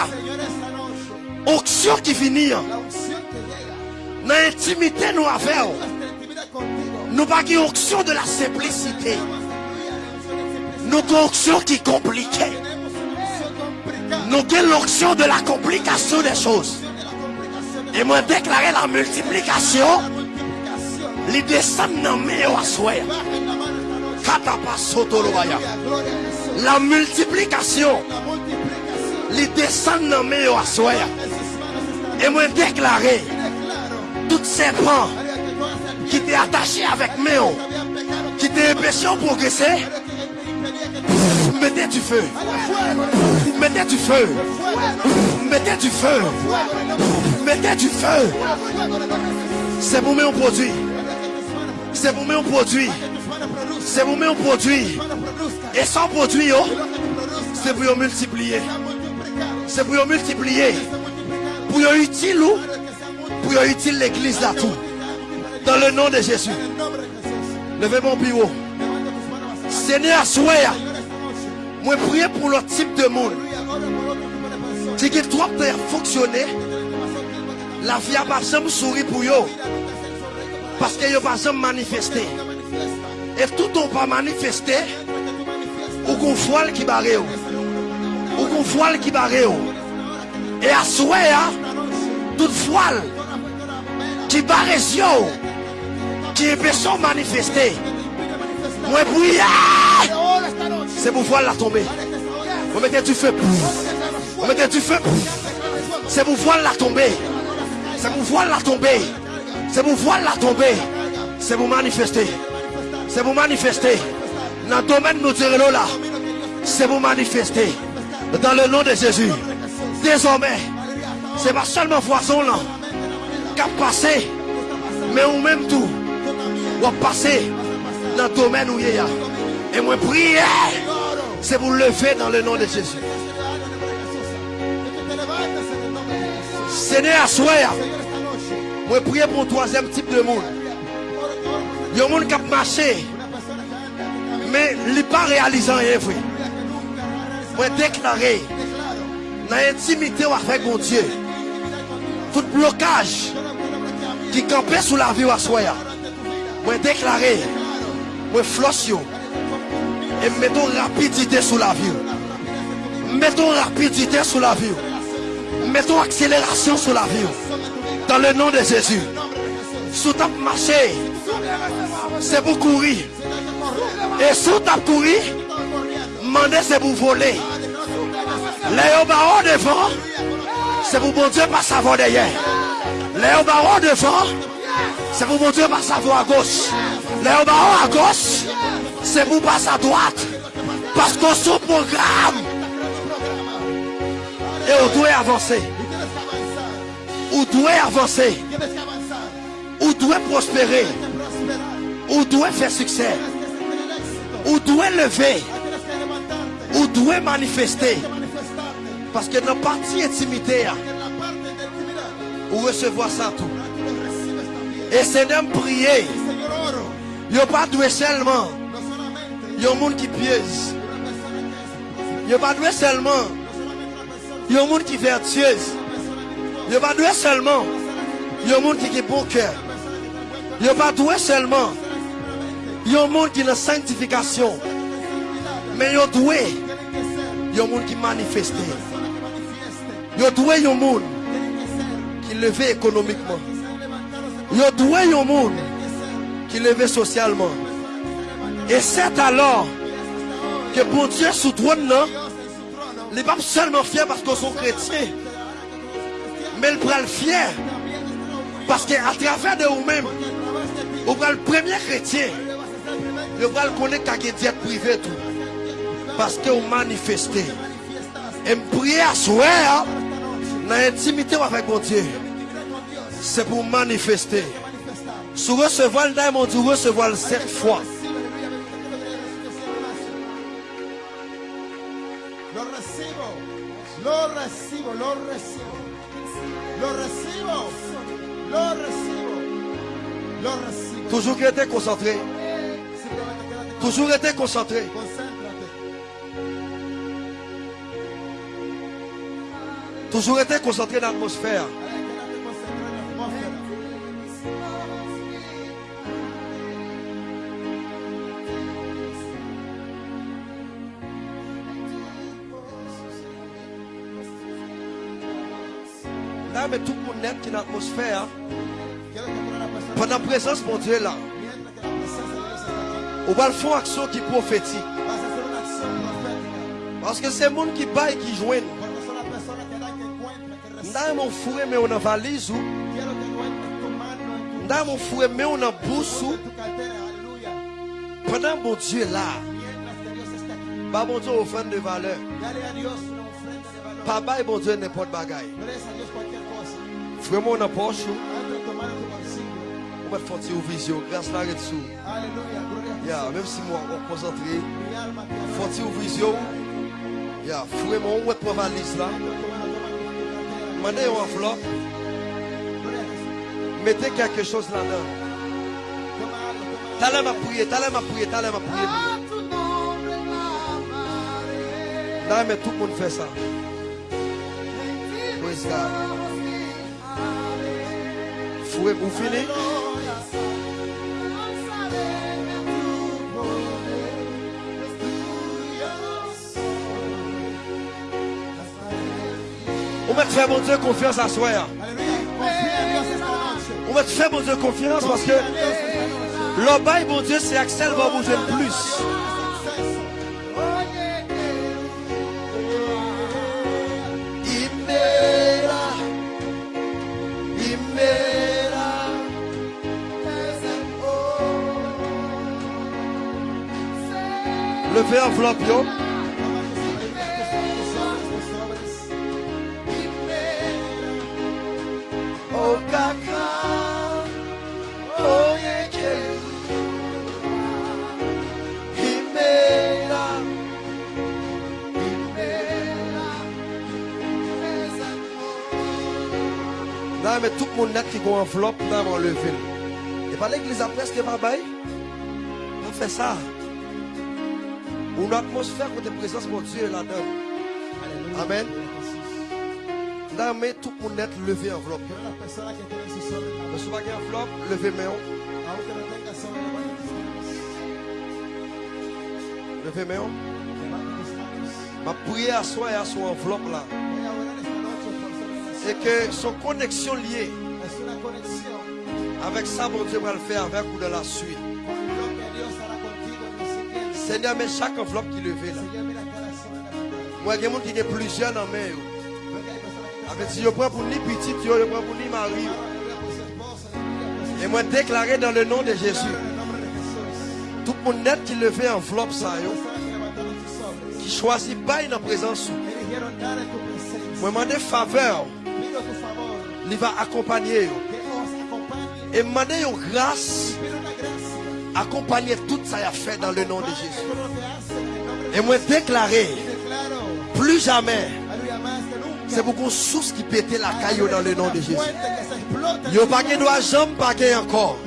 auction qui finit, dans l'intimité nous avons, nous pas une auction de la simplicité. Aleluya, la unción de Nous avons une onction qui complicada. Nous avons l'onction de la complication des choses. Et moi déclarer la multiplication, les descendre dans mes la multiplication, les descendre dans mes. Et moi déclarer Declaro, tout serpent María, que todas las qui t'est attaché avec mes qui t'est empêché de progresser, mettez du feu. Mettez du feu. Mettez du feu. Mettez du feu. C'est pour mes produit. C'est pour produit. tus manos produzcan, C'est pour produit. tus manos produzcan. Et sans produit, oh, c'est pour multiplier. C'est pour multiplier. Pour utile ou pour utile l'église là tout. Dans le nom de Jésus. Levez mon hacia Seigneur, noche. Moi prier pour le type de monde personas. qui trop de fonctionner. La vie a pas jamais souri pour sonríe Parce que yo pas jamais manifesté. Et tout on pas manifesté. Ou qu'on voile qui barre ou. Qu'on voile qui barre. Et à souhait, toute voile qui barre yo, qui est personne manifesté. Moi prier. C'est pour voile la tomber. Vous mettez du feu. Vous mettez du feu. C'est pour voile la tomber. C'est pour voile la tomber. C'est pour voile la tomber. C'est pour manifester. C'est pour manifester. Dans le domaine nous dirons là. C'est pour manifester. Dans le nom de Jésus. Désormais, c'est pas seulement poisson là qui a passé, mais ou même tout. Ou a passé dans le domaine où il y a. Et moi prier, c'est pour lever dans le nom de Jésus. Seigneur, noche. Moi prier pour un troisième type de monde. Il y a un monde qui a marché, mais il n'est pas réalisant rien. frère. ha realizado. Moi déclarer dans l'intimité avec mon Dieu, tout blocage qui campait sous la vie à soi. Moi déclarer, moi flosse. Et mettons rapidité sous la vie. Mettons rapidité sous la vie. Mettons accélération sous la vie. Dans le nom de Jésus. Sous ta marché, c'est pour courir. Et sous ta courir, demander c'est pour voler. Les barreaux devant, c'est pour bon Dieu pas savoir derrière. Les barreaux devant, c'est pour bon Dieu pas savoir à gauche. Les barreaux à gauche, c'est pour passer à droite. Parce qu'on son programme. Et on doit avancer. On doit avancer. On doit prospérer. On doit faire succès. On doit lever. On doit manifester. Parce que dans la partie intimité, de on recevoir ça tout. Et c'est d'être prier. Il n'y a pas doué seulement. Il y a un monde qui es Il n'y a pas doué seulement. Il y a un monde qui est vertueuse. Il n'y a pas doué seulement. Il y a un monde qui est bon cœur. Il n'y a pas doué seulement. Il y a un monde qui est dans sanctification. Mais il y a doué. Il y a un monde qui manifeste. Il y a doué un monde qui levé économiquement. Il y a doué un monde qui levé socialement. Et c'est alors que pour Dieu sous trône, non, il n'est pas seulement fier parce qu'ils sont chrétiens, mais il prend le fier parce qu'à travers de vous-même, vous prenez le premier chrétien, vous prenez le connaître qu'à diète privée tout. Parce que vous manifestez. Et me prier à soi, hein, dans l'intimité avec mon Dieu, c'est pour manifester. Si vous recevez le diamant, vous recevez le sept fois. Lo recibo, lo recibo, lo recibo, lo recibo, lo recibo. Toujours rester concentré. Con- Toujours rester concentré. Toujours rester concentré dans l'atmosphère. Mais tout le monde est la persona, pendant la présence mon Dieu là, on va le faire une action qui prophétique. Parce que c'est le monde qui baille qui joignent. Dans mon fourré, mais on a valise ou, dans mon fourré, mais on a bourse pendant mon Dieu là, pas mon Dieu offrande de valeur. Pas baille mon Dieu n'importe bagaille. Presa a Dios cualquier cosa. Frère, on a poche on va faire une vision. Grâce là, dessous. Aleluya, gloria a Yeah, même si moi, on concentré, faut une vision. Yeah, frère, on va te valise là. Mandez une enveloppe. Mettez quelque chose là-dedans. T'as l'air à prier, t'as à prier, t'as l'air à prier. A tu nombre clamaré. Là, mais tout le monde fait ça. Praise God. Frère, vous finissez? On va te faire mon Dieu confiance à soi. On va te faire mon Dieu confiance parce que bail, mon Dieu, c'est Axel va bouger le plus. Levez enveloppe, yo. Là, mais tout le monde qui a une enveloppe, on lever. Et pas l'église après, ce qui va bail. On fait ça. Une atmosphère où de présence, mon Dieu, là-dedans. Amen. Là, mais tout monde net lever enveloppe. Avez une enveloppe, levez main. Levez main. Ma prière à soi et à son enveloppe là. Voy a orar esta noche por sobre Et que son connexion liée avec ça, mon Dieu va le faire avec ou dans la suite. Seigneur, mais chaque enveloppe qui levée là. Moi, il y a qui ont plusieurs dans que Avec si je prends pour ni petit, je prends pour ni mari. su Et moi, déclaré dans le nom de Jésus. Tout le monde qui levait enveloppe ça, qui choisit dans la présence. Presencia. Moi, demander faveur, favor. il va accompagner. Et demander une grâce. Accompagner tout ça a fait dans le nom de Jésus. de Et moi, déclarer, plus jamais, c'est beaucoup de sources qui pétait la caillou dans le nom de Jésus. En Yo su pas vida. doit jamais paguer encore.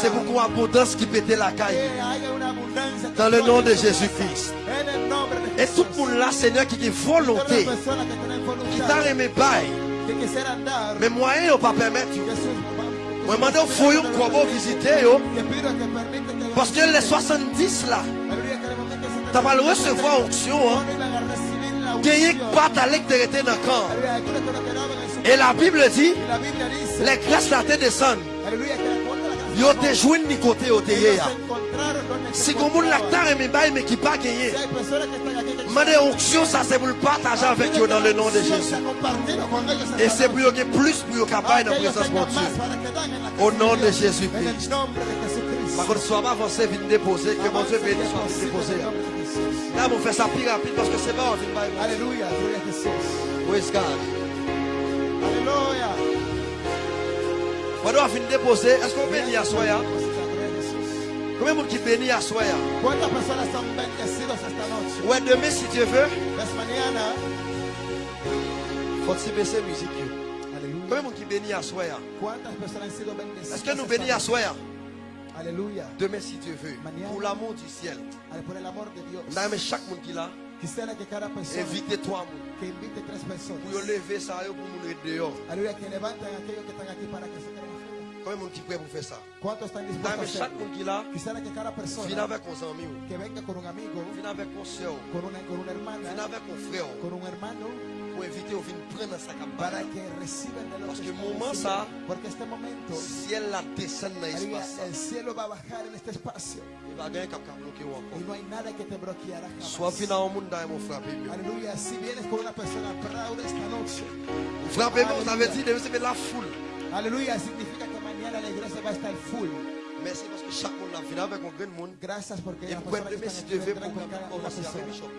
C'est beaucoup d'abondance qui pétait la que Dans le nom de Jésus-Christ. de Et tout le monde là, Seigneur, qui a Todas volonté, qui t'a aimé bail, mais moyen ne pas permettre. Foyer qu'on va visiter, yo, parce que les 70 là, tu vas le recevoir onction, hein, unción. pas ta lecte de dans le camp. Et la Bible dit, les grâces là te descendent. Yo te joignent ni côté yo te se Si comme moun la encontraban. t'a aimé bail, mais qui pas gagné. Demandez onction, ça c'est pour le partager avec eux dans le nom de Jésus. Et c'est pour que plus pour capable dans la présence de Dieu. Au nom de Jésus-Christ. Par contre, soit pas avancé, vite déposer, que mon Dieu bénisse, soit déposer. Là, on fait ça plus rapide parce que c'est bon, on vient de bail. Aleluya, gloria a Jesús. Praise God. Aleluya. Pendant qu'on vient de déposer, est-ce qu'on bénit à soi? Combien de monde qui bénit à soi? Ouais, demain, si Dieu veut, Es mañana. faut que tu baisses la musique. Combien de monde qui bénit à soi? Est-ce que nous bénissons à soi? Aleluya. Demain, si Dieu veut, pour l'amour du ciel. Chaque monde qui est là, Quisiera que cada persona invitez toi monde. que invite tres personas. Pour lever ça yo, pour nous aider dehors. Aleluya, que levanten a aquellos que están aquí para que se queden afuera. Combien de monde qui est prêt pour faire ça? ¿Cuántos están dispuestos a Dans chaque hacerlo? monde qui est là, Quisiera que cada viens persona avec nos amis, que venga con un amigo, viens avec nos soeurs, con una, con una hermana, viens avec nos frères. con un hermano, On pour inviter au venir prendre sa para campagne. que reciban de lo Parce que que está moment recibiendo. ça, Porque este momento, ciel la descend dans aleluya, l'espace. el cielo va a bajar en este espacio No hay nada que te bloqueará. Aleluya, si vienes con una persona esta noche, aleluya, significa que mañana la iglesia va a estar full. Merci parce que chaque monde avec un grand monde. Gracias porque Et que si tu veux pour commencer avec. Bishop.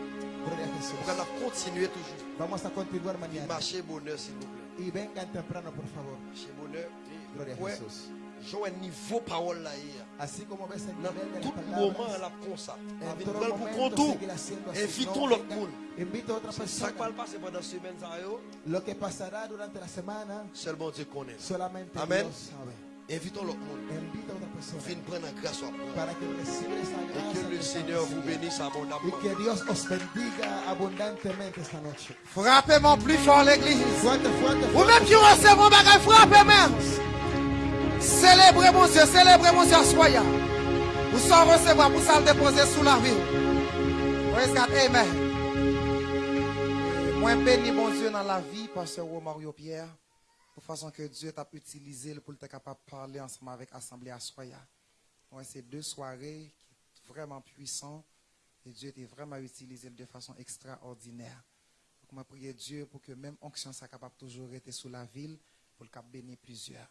Gloria a Jesús. continué toujours. Vamos a continuar mañana. Marcher bonheur s'il vous plaît. Y vengan temprano, por favor. Bonheur. Gloria a. Jesús. J'ai un niveau parole là hier. Así como ves el Dans nivel de tout moment, palabras, elle a comme ça. en Avec pour contour. Invitons l'autre monde. Ça qui va persona. le passer pendant semaine, ça, yo, Lo que pasará durante la semana, seulement Dieu connaît. solamente Amen. Dios sabe. Invitons l'autre monde. Invita a otra persona Viens prendre la grâce à moi. para que Et gracia. que que le Seigneur vous bénisse Y abondamment. que Dios os bendiga abundantemente esta noche. Frappez-moi plus fort l'église. Fuerte, fuerte, Ou fuerte. même qui recevez mon bagage, frappez même. Célébrez mon Dieu, célébrez mon Dieu, soyez. Vous sans recevoir, vous le déposer sous la ville. Praise God, amen. Moi, béni mon Dieu dans la vie, pasteur Mario Pierre, de façon que Dieu t'a utilisé pour être capable de parler ensemble avec l'Assemblée à Soya. Ouais, c'est deux soirées qui sont vraiment puissantes et Dieu t'a vraiment utilisé de façon extraordinaire. Donc, moi, prier Dieu pour que même onction soit capable toujours être sous la ville pour le cap bénir plusieurs.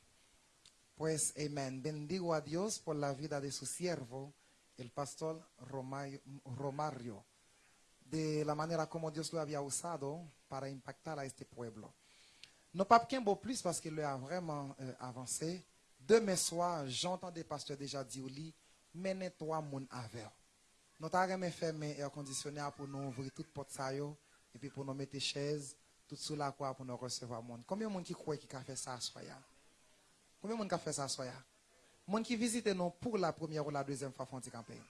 Pues, amén. Bendigo a Dios por la vida de su siervo, el pastor Romario, de la manera como Dios lo había usado para impactar a este pueblo. Non pas plus parce qu'il a vraiment euh, avancé. Demain soir, j'entends des pasteurs déjà dire au lit, menez-toi mon avec. Nous avons fait mes air conditionné pour nous ouvrir toute porte ça et puis pour nous mettre chaises, tout sous la quoi pour nous recevoir monde. Combien de monde qui croit qui a fait ça soya? Combien de monde qui a fait ça soya? Monde qui visite nous pour la première ou la deuxième fois font campagne.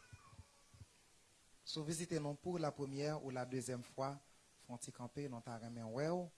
Si vous visitez nous pour la première ou la deuxième fois, font camper, nous avons ouais,